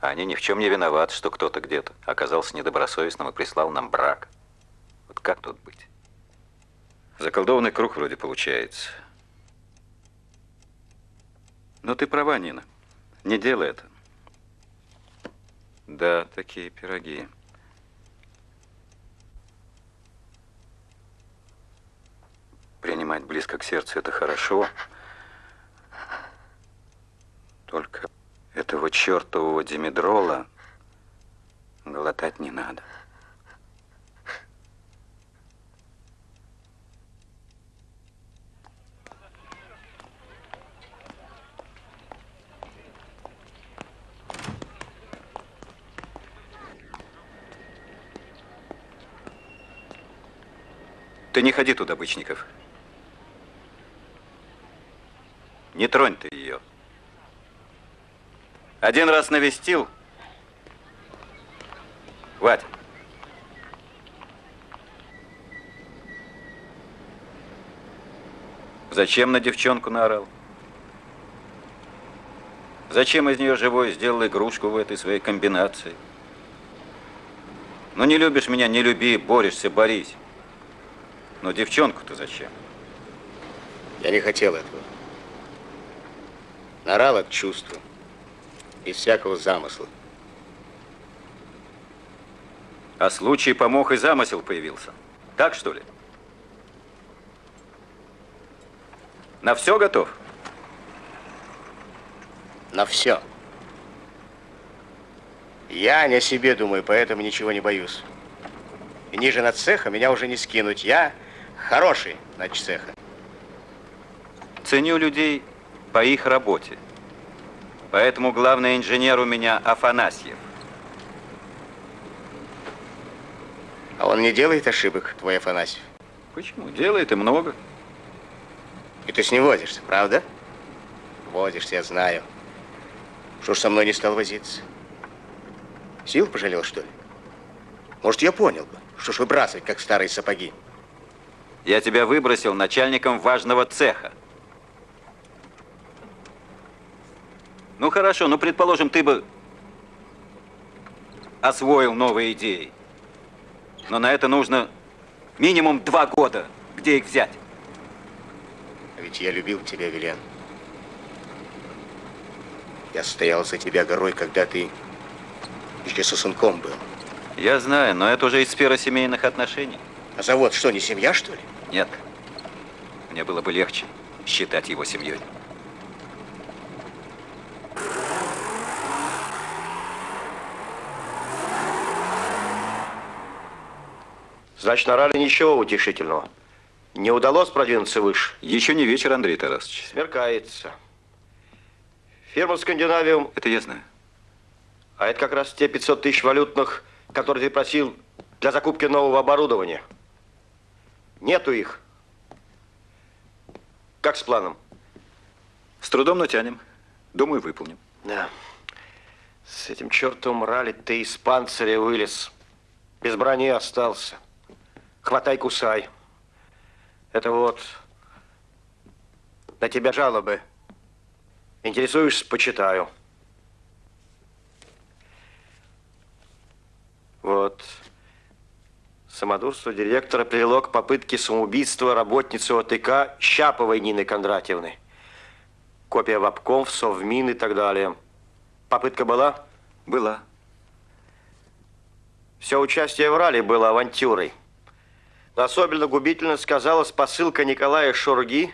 Speaker 4: А они ни в чем не виноваты, что кто-то где-то оказался недобросовестным и прислал нам брак. Вот как тут быть? Заколдованный круг вроде получается. Но ты права, Нина. Не делай это. Да, такие пироги. Принимать близко к сердцу это хорошо. Только этого чертового димедрола глотать не надо. Ты не ходи туда, Бычников. Не тронь ты ее. Один раз навестил. Хватит. Зачем на девчонку наорал? Зачем из нее живой сделал игрушку в этой своей комбинации? Ну не любишь меня, не люби, борешься, борись. Но девчонку-то зачем?
Speaker 14: Я не хотел этого. Нарал от чувства. Без всякого замысла.
Speaker 4: А случай помог и замысел появился. Так что ли? На все готов?
Speaker 14: На все. Я не о себе думаю, поэтому ничего не боюсь. И ниже над цеха меня уже не скинуть. Я хороший над цеха.
Speaker 4: Ценю людей по их работе. Поэтому главный инженер у меня Афанасьев.
Speaker 14: А он не делает ошибок, твой Афанасьев?
Speaker 4: Почему? Делает и много.
Speaker 14: И ты с ним возишься, правда? Возишься, я знаю. Что ж со мной не стал возиться? Сил пожалел, что ли? Может, я понял бы, что ж выбрасывать, как старые сапоги.
Speaker 4: Я тебя выбросил начальником важного цеха. Ну хорошо, ну предположим, ты бы освоил новые идеи. Но на это нужно минимум два года. Где их взять?
Speaker 14: А ведь я любил тебя, Вилен. Я стоял за тебя горой, когда ты еще сосунком был.
Speaker 4: Я знаю, но это уже из сферы семейных отношений.
Speaker 14: А завод что, не семья, что ли?
Speaker 4: Нет. Мне было бы легче считать его семьей.
Speaker 6: Значит, на ралли ничего утешительного. Не удалось продвинуться выше?
Speaker 4: Еще не вечер, Андрей Тарасович.
Speaker 6: Смеркается. Фирма Скандинавиум...
Speaker 4: Это я знаю.
Speaker 6: А это как раз те 500 тысяч валютных, которые ты просил для закупки нового оборудования. Нету их. Как с планом?
Speaker 4: С трудом натянем. Думаю, выполним.
Speaker 6: Да. С этим чертовым ралли ты из панциря вылез. Без брони остался. Хватай, кусай. Это вот на тебя жалобы. Интересуешься, почитаю. Вот. Самодурство директора привело к попытке самоубийства работницы ОТК Щаповой Нины Кондратьевны. Копия в обком, совмин и так далее. Попытка была?
Speaker 4: Была.
Speaker 6: Все участие в ралли было авантюрой. Но особенно губительно сказалась посылка Николая Шурги,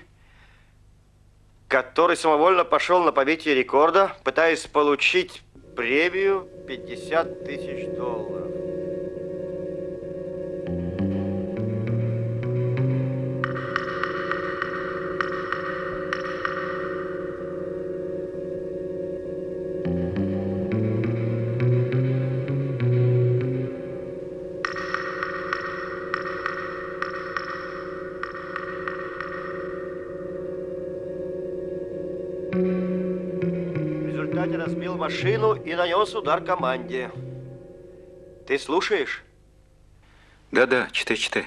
Speaker 6: который самовольно пошел на побитие рекорда, пытаясь получить премию 50 тысяч долларов. И нанес удар команде. Ты слушаешь?
Speaker 4: Да-да, читай, читай.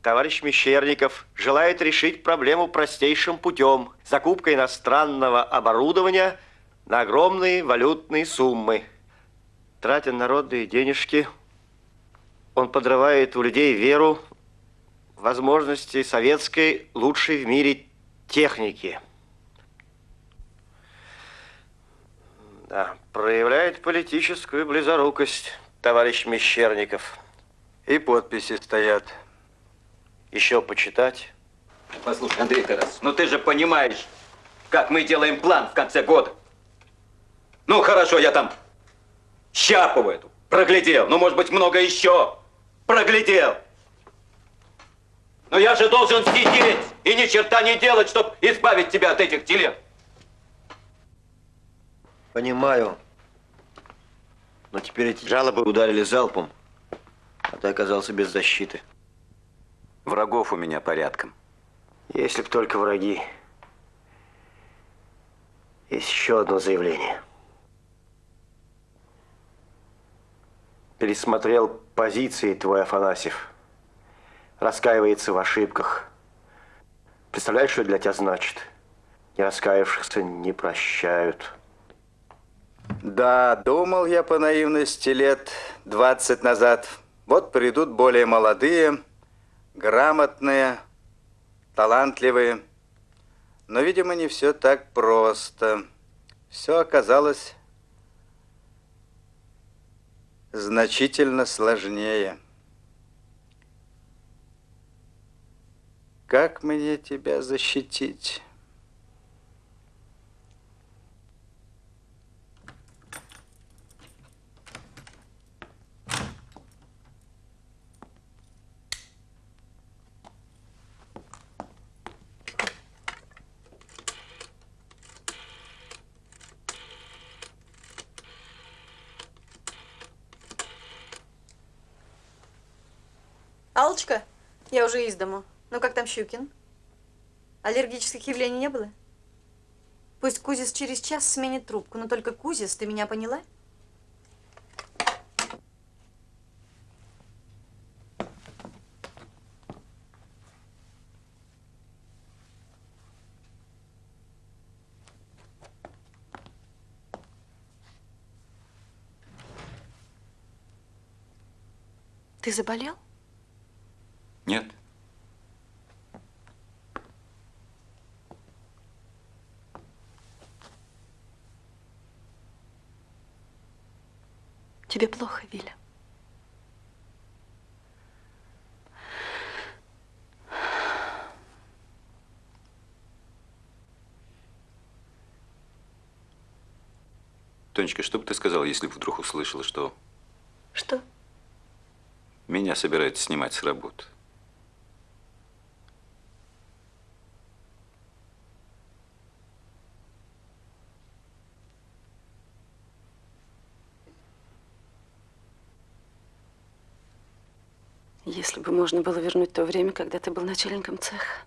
Speaker 6: Товарищ Мещерников желает решить проблему простейшим путем. Закупка иностранного оборудования на огромные валютные суммы. Тратя народные денежки, он подрывает у людей веру в возможности советской лучшей в мире техники. Да, проявляет политическую близорукость, товарищ Мещерников.
Speaker 22: И подписи стоят.
Speaker 6: Еще почитать?
Speaker 4: Послушай, Андрей Тарас, ну ты же понимаешь, как мы делаем план в конце года. Ну хорошо, я там Щапову эту проглядел. Ну, может быть, много еще проглядел. Но я же должен сидеть и ни черта не делать, чтобы избавить тебя от этих телег.
Speaker 6: Понимаю. Но теперь эти жалобы ударили залпом, а ты оказался без защиты.
Speaker 4: Врагов у меня порядком.
Speaker 6: Если б только враги. Есть еще одно заявление. Пересмотрел позиции твой Афанасьев. Раскаивается в ошибках. Представляешь, что для тебя значит? Не раскаявшихся не прощают.
Speaker 22: Да, думал я по наивности лет 20 назад. Вот придут более молодые, грамотные, талантливые. Но, видимо, не все так просто. Все оказалось значительно сложнее. Как мне тебя защитить?
Speaker 23: Аллочка, я уже из дому. Ну как там Щукин? Аллергических явлений не было? Пусть Кузис через час сменит трубку, но только Кузис, ты меня поняла? Ты заболел?
Speaker 4: Нет.
Speaker 23: Тебе плохо, Виля.
Speaker 4: Тонечка, что бы ты сказала, если бы вдруг услышала, что
Speaker 23: Что?
Speaker 4: меня собираются снимать с работы?
Speaker 23: Если бы можно было вернуть то время, когда ты был начальником цеха,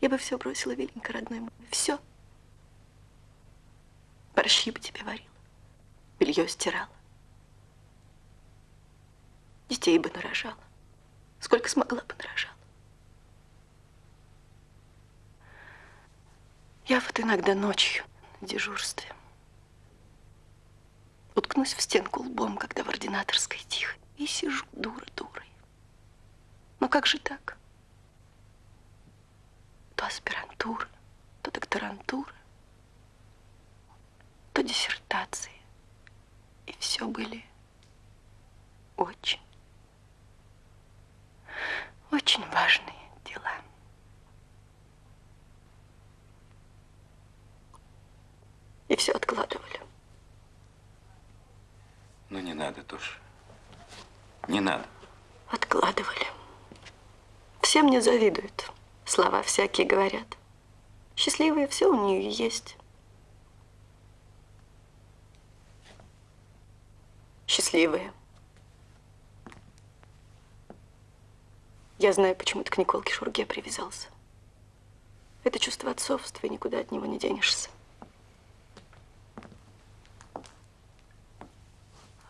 Speaker 23: я бы все бросила, Виленька, родной мой, все. Борщи бы тебе варила, белье стирала, детей бы нарожала, сколько смогла бы нарожала. Я вот иногда ночью на дежурстве уткнусь в стенку лбом, когда в ординаторской тихо, и сижу дура дурой. Ну как же так? То аспирантура, то докторантура, то диссертации. И все были очень, очень важные дела. И все откладывали.
Speaker 4: Ну, не надо тоже. Не надо.
Speaker 23: Откладывали. Все мне завидуют. Слова всякие говорят. Счастливые все у нее есть. Счастливые. Я знаю, почему ты к Николке Шурге привязался. Это чувство отцовства, и никуда от него не денешься.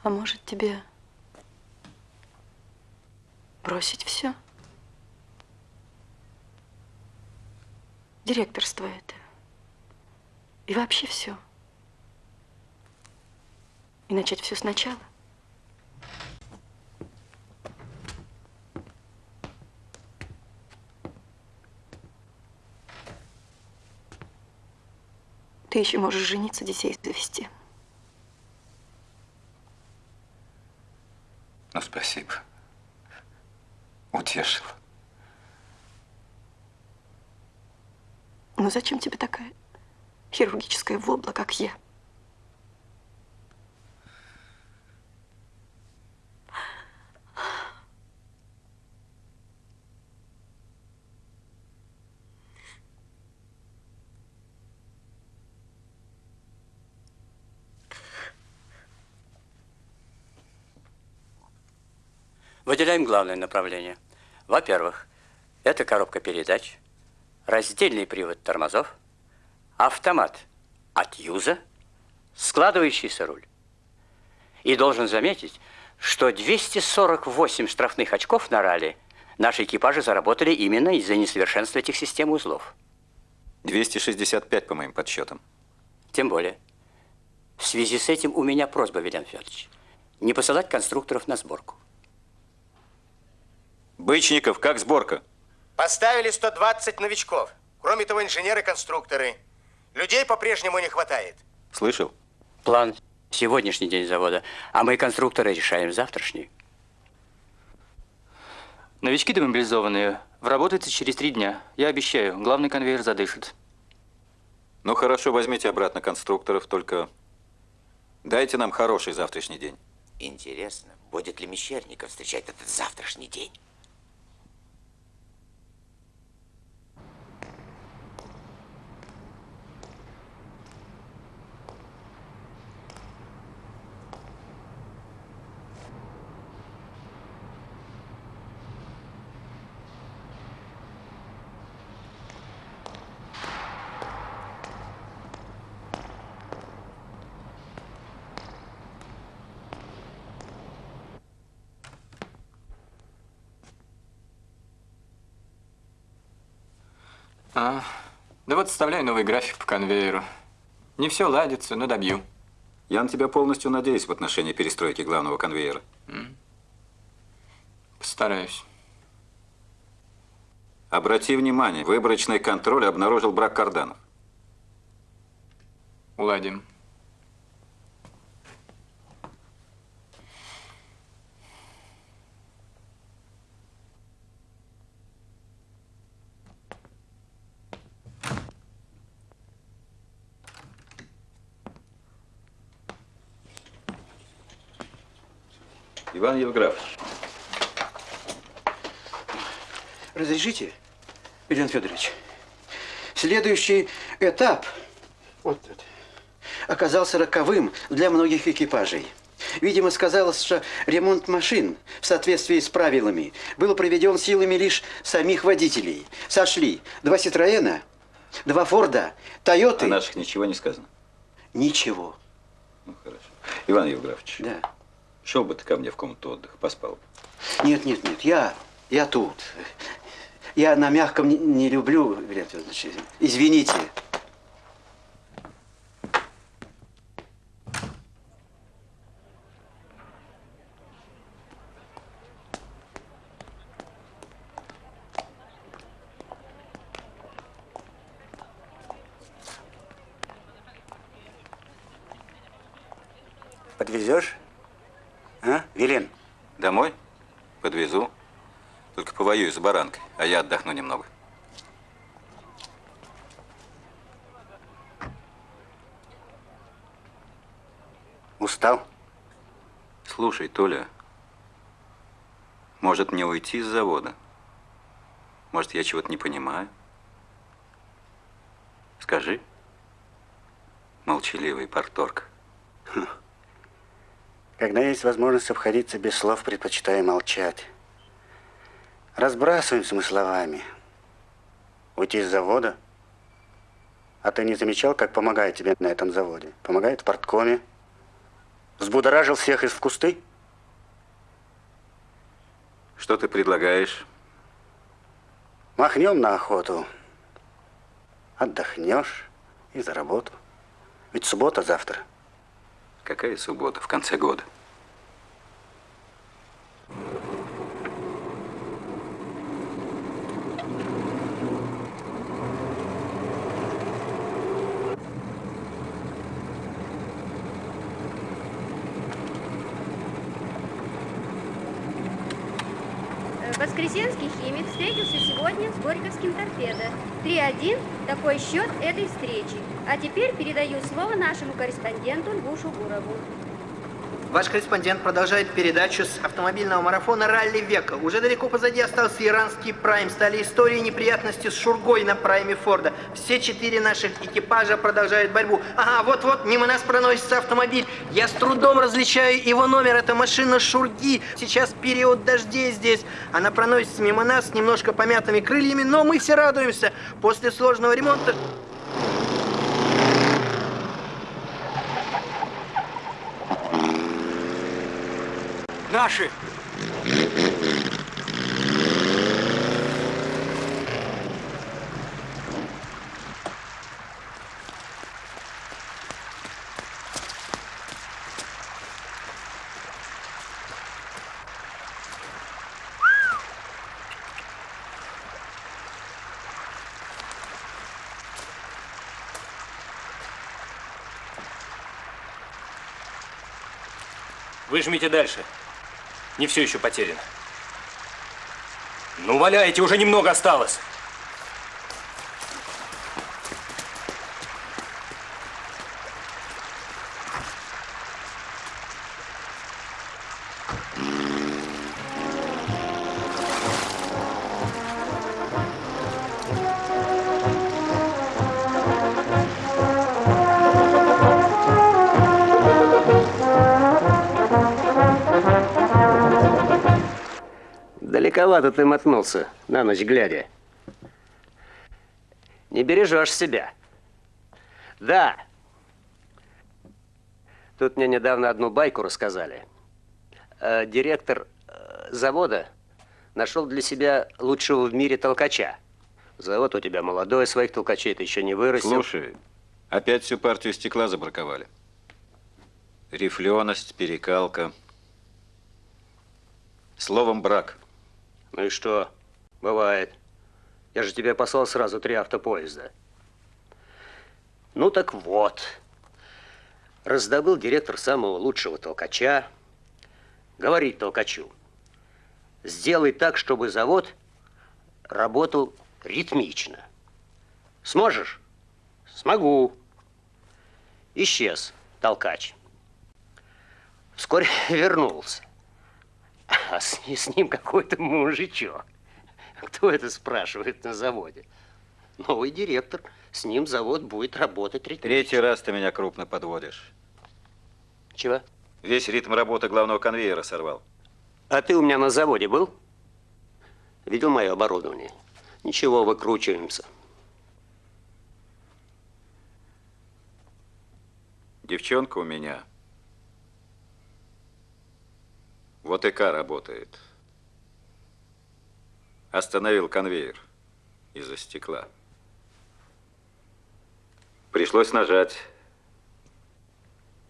Speaker 23: А может, тебе бросить все? Директорство это. И вообще все. И начать все сначала. Ты еще можешь жениться, детей завести.
Speaker 4: Ну, спасибо. Утешил.
Speaker 23: Но зачем тебе такая хирургическая вобла, как я?
Speaker 26: Выделяем главное направление. Во-первых, это коробка передач, раздельный привод тормозов, автомат от юза, складывающийся руль. И должен заметить, что 248 штрафных очков на ралли наши экипажи заработали именно из-за несовершенства этих систем узлов.
Speaker 4: 265, по моим подсчетам.
Speaker 26: Тем более.
Speaker 8: В связи с этим у меня просьба, Вильям Федорович, не посылать конструкторов на сборку.
Speaker 4: Бычников, как сборка?
Speaker 14: Поставили 120 новичков. Кроме того, инженеры-конструкторы. Людей по-прежнему не хватает.
Speaker 4: Слышал?
Speaker 8: План сегодняшний день завода, а мы, конструкторы, решаем завтрашний.
Speaker 27: Новички демобилизованные. Вработаются через три дня. Я обещаю, главный конвейер задышит.
Speaker 4: Ну хорошо, возьмите обратно конструкторов, только дайте нам хороший завтрашний день.
Speaker 14: Интересно, будет ли Мещерников встречать этот завтрашний день?
Speaker 7: А, да вот составляю новый график по конвейеру. Не все ладится, но добью.
Speaker 4: Я на тебя полностью надеюсь в отношении перестройки главного конвейера.
Speaker 7: Постараюсь.
Speaker 4: Обрати внимание, выборочный контроль обнаружил брак карданов.
Speaker 7: Уладим.
Speaker 4: Иван Евграфович.
Speaker 18: Разрешите, Илья Федорович? Следующий этап вот этот, оказался роковым для многих экипажей. Видимо, сказалось, что ремонт машин в соответствии с правилами был проведен силами лишь самих водителей. Сошли два Ситроена, два Форда, Тойоты.
Speaker 4: О наших ничего не сказано.
Speaker 18: Ничего.
Speaker 4: Ну, хорошо. Иван Евграфович.
Speaker 18: Да.
Speaker 4: Шел бы ты ко мне в комнату отдыха, поспал бы.
Speaker 18: Нет, нет, нет, я, я тут. Я на мягком не, не люблю, Илья Федорович. Извините.
Speaker 8: Подвезешь? А, Вилен?
Speaker 4: Домой? Подвезу. Только повоюю с баранкой, а я отдохну немного.
Speaker 8: Устал?
Speaker 4: Слушай, Толя, может мне уйти с завода? Может, я чего-то не понимаю? Скажи. Молчаливый порторг.
Speaker 8: Когда есть возможность обходиться без слов, предпочитаю молчать. Разбрасываемся мы словами. Уйти с завода? А ты не замечал, как помогает тебе на этом заводе? Помогает в порткоме. Взбудоражил всех из в кусты?
Speaker 4: Что ты предлагаешь?
Speaker 8: Махнем на охоту. Отдохнешь и за работу. Ведь суббота завтра.
Speaker 4: Какая суббота в конце года?
Speaker 26: Воскресенский химик встретился сегодня с Горьковским торпедо. 3-1 – такой счет этой встречи. А теперь передаю слово нашему корреспонденту Льву Шугурову.
Speaker 16: Ваш корреспондент продолжает передачу с автомобильного марафона «Ралли века». Уже далеко позади остался иранский прайм. Стали истории неприятности с Шургой на прайме Форда. Все четыре наших экипажа продолжают борьбу. Ага, вот-вот, мимо нас проносится автомобиль. Я с трудом различаю его номер. Это машина Шурги. Сейчас период дождей здесь. Она проносится мимо нас с немножко помятыми крыльями, но мы все радуемся. После сложного ремонта...
Speaker 28: Наши!
Speaker 15: Выжмите дальше. Не все еще потеряно. Ну, валяйте, уже немного осталось.
Speaker 29: Далековато ты мотнулся, на ночь глядя. Не бережешь себя. Да. Тут мне недавно одну байку рассказали. Э, директор э, завода нашел для себя лучшего в мире толкача. Завод у тебя молодой, своих толкачей ты еще не вырастил.
Speaker 4: Слушай, опять всю партию стекла забраковали. Рифленость, перекалка. Словом, брак.
Speaker 29: Ну и что? Бывает. Я же тебе послал сразу три автопоезда. Ну так вот. Раздобыл директор самого лучшего толкача. Говорит толкачу. Сделай так, чтобы завод работал ритмично. Сможешь? Смогу. Исчез толкач. Вскоре (laughs) вернулся. А с, с ним какой-то мужичок. Кто это спрашивает на заводе? Новый директор. С ним завод будет работать ритмично.
Speaker 4: Третий раз ты меня крупно подводишь.
Speaker 29: Чего?
Speaker 4: Весь ритм работы главного конвейера сорвал.
Speaker 29: А ты у меня на заводе был? Видел мое оборудование? Ничего, выкручиваемся.
Speaker 4: Девчонка у меня. Вот ИК работает. Остановил конвейер из-за стекла. Пришлось нажать.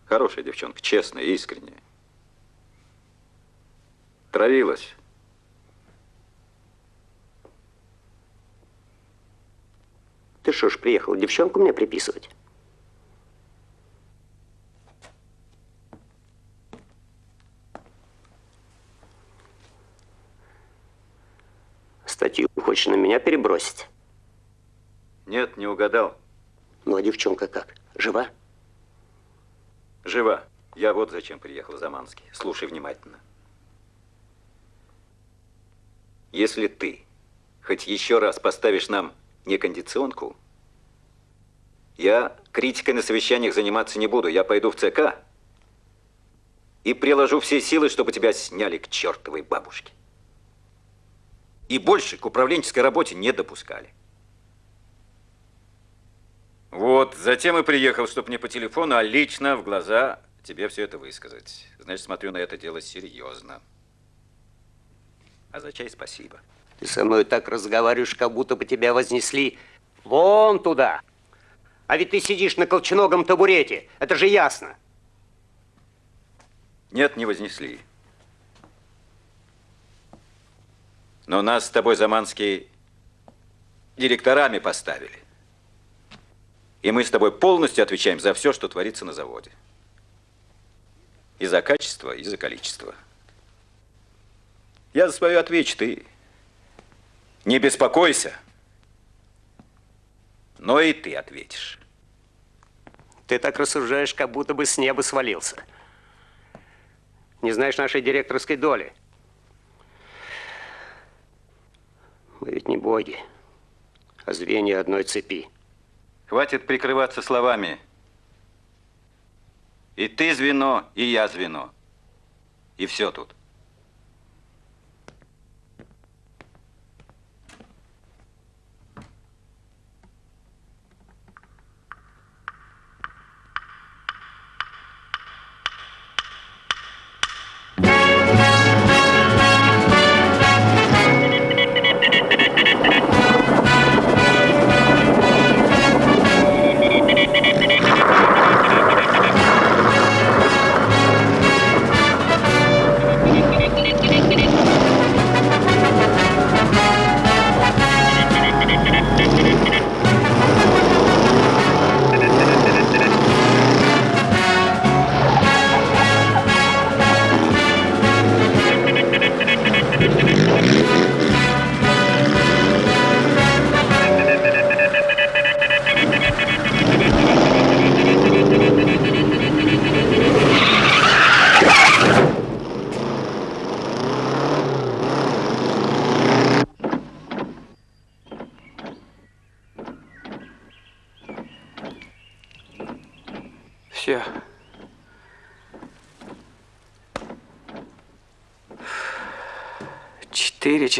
Speaker 4: Хорошая девчонка, честная, искренняя. Травилась.
Speaker 29: Ты что ж, приехал девчонку мне приписывать? Хочешь на меня перебросить?
Speaker 4: Нет, не угадал.
Speaker 29: Ну, а девчонка как? Жива?
Speaker 4: Жива. Я вот зачем приехал, Заманский. Слушай внимательно. Если ты хоть еще раз поставишь нам некондиционку, я критикой на совещаниях заниматься не буду. Я пойду в ЦК и приложу все силы, чтобы тебя сняли к чертовой бабушке. И больше к управленческой работе не допускали. Вот, затем и приехал, чтобы не по телефону, а лично в глаза тебе все это высказать. Значит, смотрю на это дело серьезно. А за чай спасибо.
Speaker 29: Ты со мной так разговариваешь, как будто бы тебя вознесли вон туда. А ведь ты сидишь на колченогом табурете. Это же ясно.
Speaker 4: Нет, не вознесли. Но нас с тобой, Заманский, директорами поставили. И мы с тобой полностью отвечаем за все, что творится на заводе. И за качество, и за количество. Я за свое отвечу, ты не беспокойся. Но и ты ответишь.
Speaker 29: Ты так рассуждаешь, как будто бы с неба свалился. Не знаешь нашей директорской доли. Мы ведь не боги, а звенья одной цепи.
Speaker 4: Хватит прикрываться словами. И ты звено, и я звено. И все тут.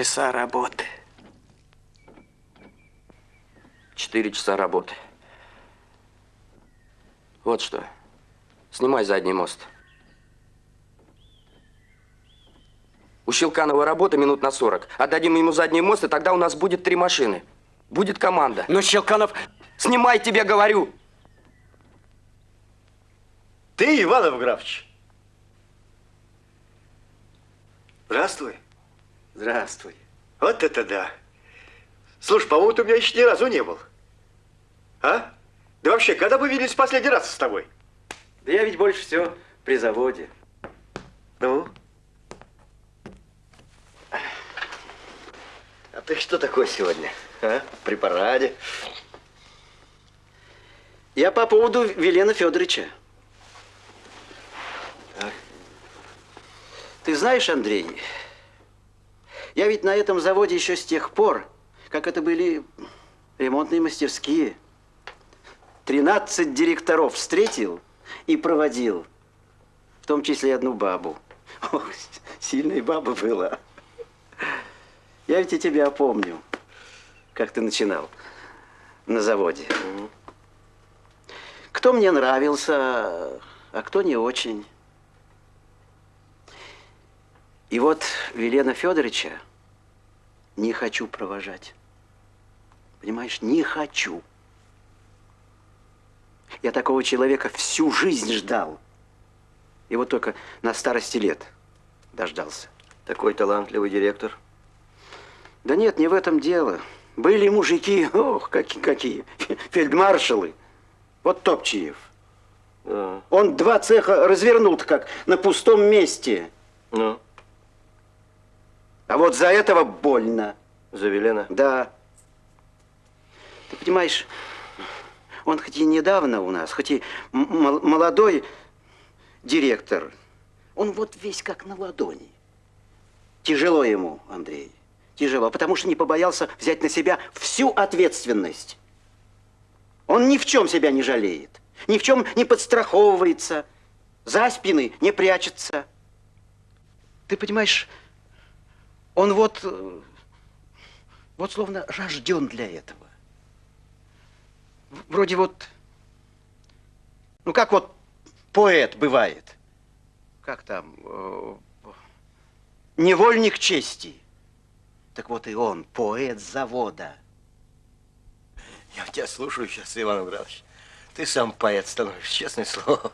Speaker 30: Часа работы.
Speaker 11: Четыре часа работы. Вот что. Снимай задний мост. У Щелканова работа минут на 40. Отдадим ему задний мост, и тогда у нас будет три машины. Будет команда.
Speaker 18: Но Щелканов...
Speaker 11: Снимай, тебе говорю!
Speaker 6: Ты, Иванов Графович? Здравствуй. Здравствуй. Вот это да. Слушай, по-моему, ты у меня еще ни разу не был. А? Да вообще, когда мы виделись в последний раз с тобой?
Speaker 18: Да я ведь больше всего при заводе.
Speaker 6: Ну? А ты что такое сегодня? А? При параде?
Speaker 18: Я по поводу Велена Федоровича.
Speaker 6: Так.
Speaker 18: Ты знаешь, Андрей, я ведь на этом заводе еще с тех пор, как это были ремонтные мастерские. 13 директоров встретил и проводил, в том числе и одну бабу. (laughs) Ох, сильная баба была. Я ведь и тебя помню, как ты начинал на заводе. Кто мне нравился, а кто не очень. И вот Велена Федоровича не хочу провожать. Понимаешь, не хочу. Я такого человека всю жизнь ждал. И вот только на старости лет дождался.
Speaker 6: Такой талантливый директор.
Speaker 18: Да нет, не в этом дело. Были мужики, ох, какие, какие, (laughs) фельдмаршалы. Вот Топчиев.
Speaker 6: Да.
Speaker 18: Он два цеха развернул-то как на пустом месте.
Speaker 6: Ну?
Speaker 18: А вот за этого больно.
Speaker 6: За Велена?
Speaker 18: Да. Ты понимаешь, он хоть и недавно у нас, хоть и молодой директор, он вот весь как на ладони. Тяжело ему, Андрей, тяжело, потому что не побоялся взять на себя всю ответственность. Он ни в чем себя не жалеет, ни в чем не подстраховывается, за спины не прячется. Ты понимаешь, он вот, вот словно рожден для этого. Вроде вот, ну как вот поэт бывает. Как там, э, невольник чести. Так вот и он, поэт завода.
Speaker 6: Я тебя слушаю сейчас, Иван Иванович. Ты сам поэт становишься, честное слово.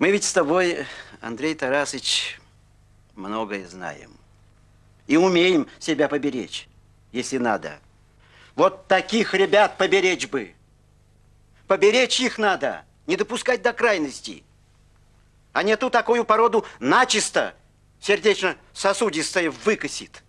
Speaker 18: Мы ведь с тобой, Андрей Тарасович, многое знаем. И умеем себя поберечь, если надо. Вот таких ребят поберечь бы. Поберечь их надо, не допускать до крайностей. А не ту такую породу начисто сердечно-сосудистое выкосит.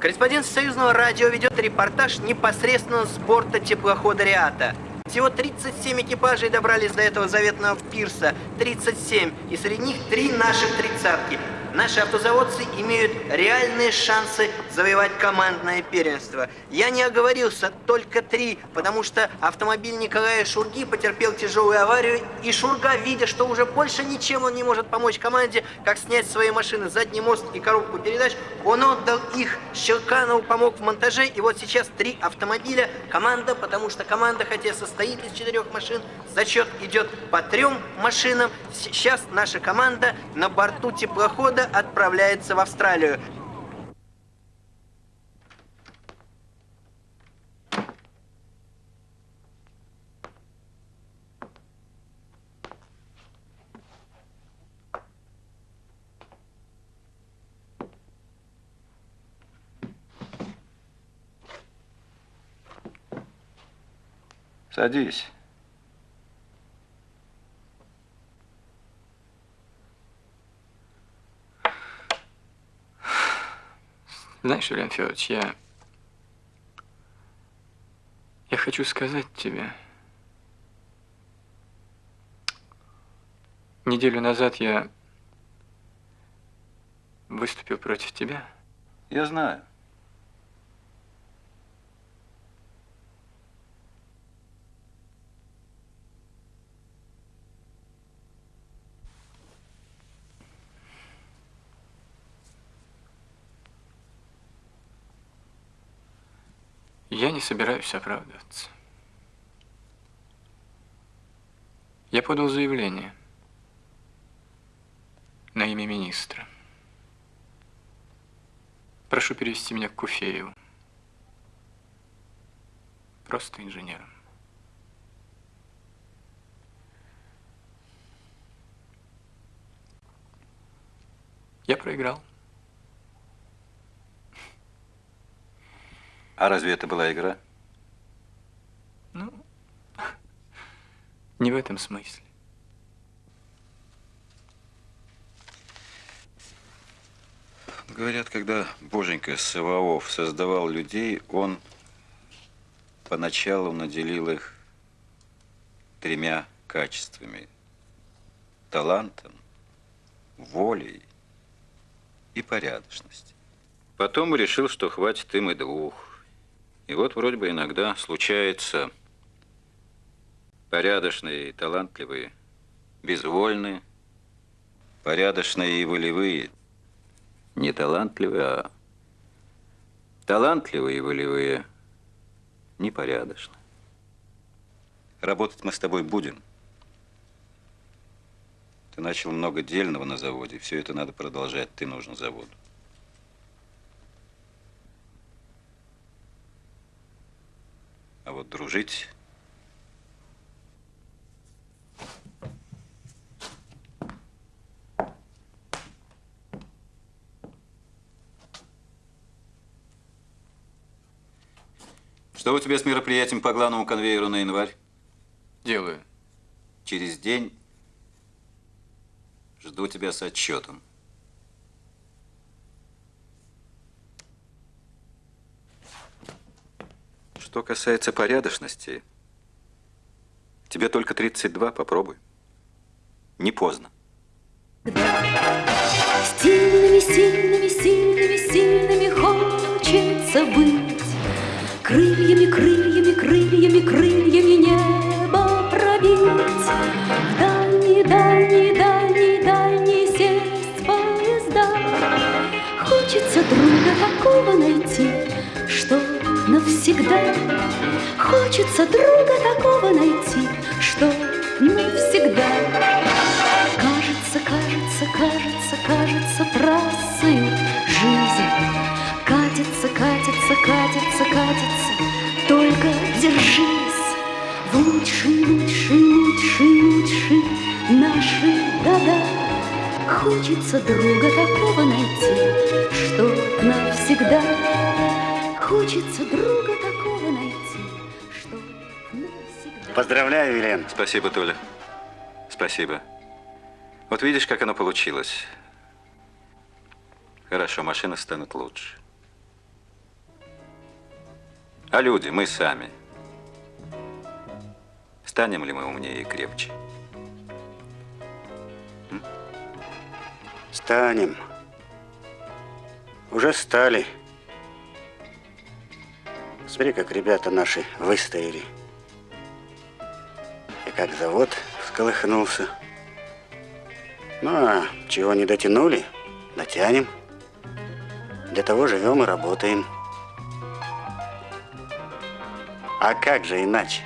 Speaker 16: Корреспондент Союзного радио ведет репортаж непосредственно с борта теплохода «Риата». Всего 37 экипажей добрались до этого заветного пирса. 37. И среди них три наших тридцатки. Наши автозаводцы имеют реальные шансы завоевать командное первенство. Я не оговорился, только три, потому что автомобиль Николая Шурги потерпел тяжелую аварию, и Шурга, видя, что уже больше ничем он не может помочь команде, как снять свои машины, задний мост и коробку передач, он отдал их. Щелканов помог в монтаже, и вот сейчас три автомобиля. Команда, потому что команда, хотя состоит из четырех машин, зачет идет по трем машинам. Сейчас наша команда на борту теплохода отправляется в Австралию.
Speaker 4: Садись.
Speaker 7: Знаешь, Илья Федорович, я... Я хочу сказать тебе... Неделю назад я выступил против тебя.
Speaker 4: Я знаю.
Speaker 7: Я не собираюсь оправдываться. Я подал заявление на имя министра. Прошу перевести меня к Куфееву. Просто инженером. Я проиграл.
Speaker 4: А разве это была игра?
Speaker 7: Ну, (laughs) не в этом смысле.
Speaker 4: Говорят, когда Боженька Саваоф создавал людей, он поначалу наделил их тремя качествами. Талантом, волей и порядочностью. Потом решил, что хватит им и двух. И вот вроде бы иногда случается порядочные талантливые, безвольные, порядочные и волевые, не талантливые, а талантливые и волевые, непорядочно. Работать мы с тобой будем. Ты начал много дельного на заводе, все это надо продолжать, ты нужен заводу. А вот дружить Что у тебя с мероприятием по главному конвейеру на январь?
Speaker 7: Делаю.
Speaker 4: Через день жду тебя с отчетом. Что касается порядочности, тебе только 32, попробуй. Не поздно.
Speaker 31: Сильными, сильными, сильными, сильными хочется быть. Крыльями, крыльями, крыльями, крыльями небо пробить. В дальние, дальние, дальние, сесть поезда. Хочется друга такого найти, навсегда. Хочется друга такого найти, что навсегда. Кажется, кажется, кажется, кажется трассою жизнь. Катится, катится, катится, катится, только держись. В лучшие, лучшие, лучшие, лучшие наши года. Хочется друга такого найти, что навсегда. Хочется друга такого найти, что навсегда.
Speaker 8: Поздравляю, Елена.
Speaker 4: Спасибо, Толя. Спасибо. Вот видишь, как оно получилось. Хорошо, машины станут лучше. А люди, мы сами. Станем ли мы умнее и крепче?
Speaker 8: Станем. Уже стали. Смотри, как ребята наши выстояли. И как завод всколыхнулся. Ну, а чего не дотянули, дотянем. Для того живем и работаем. А как же иначе?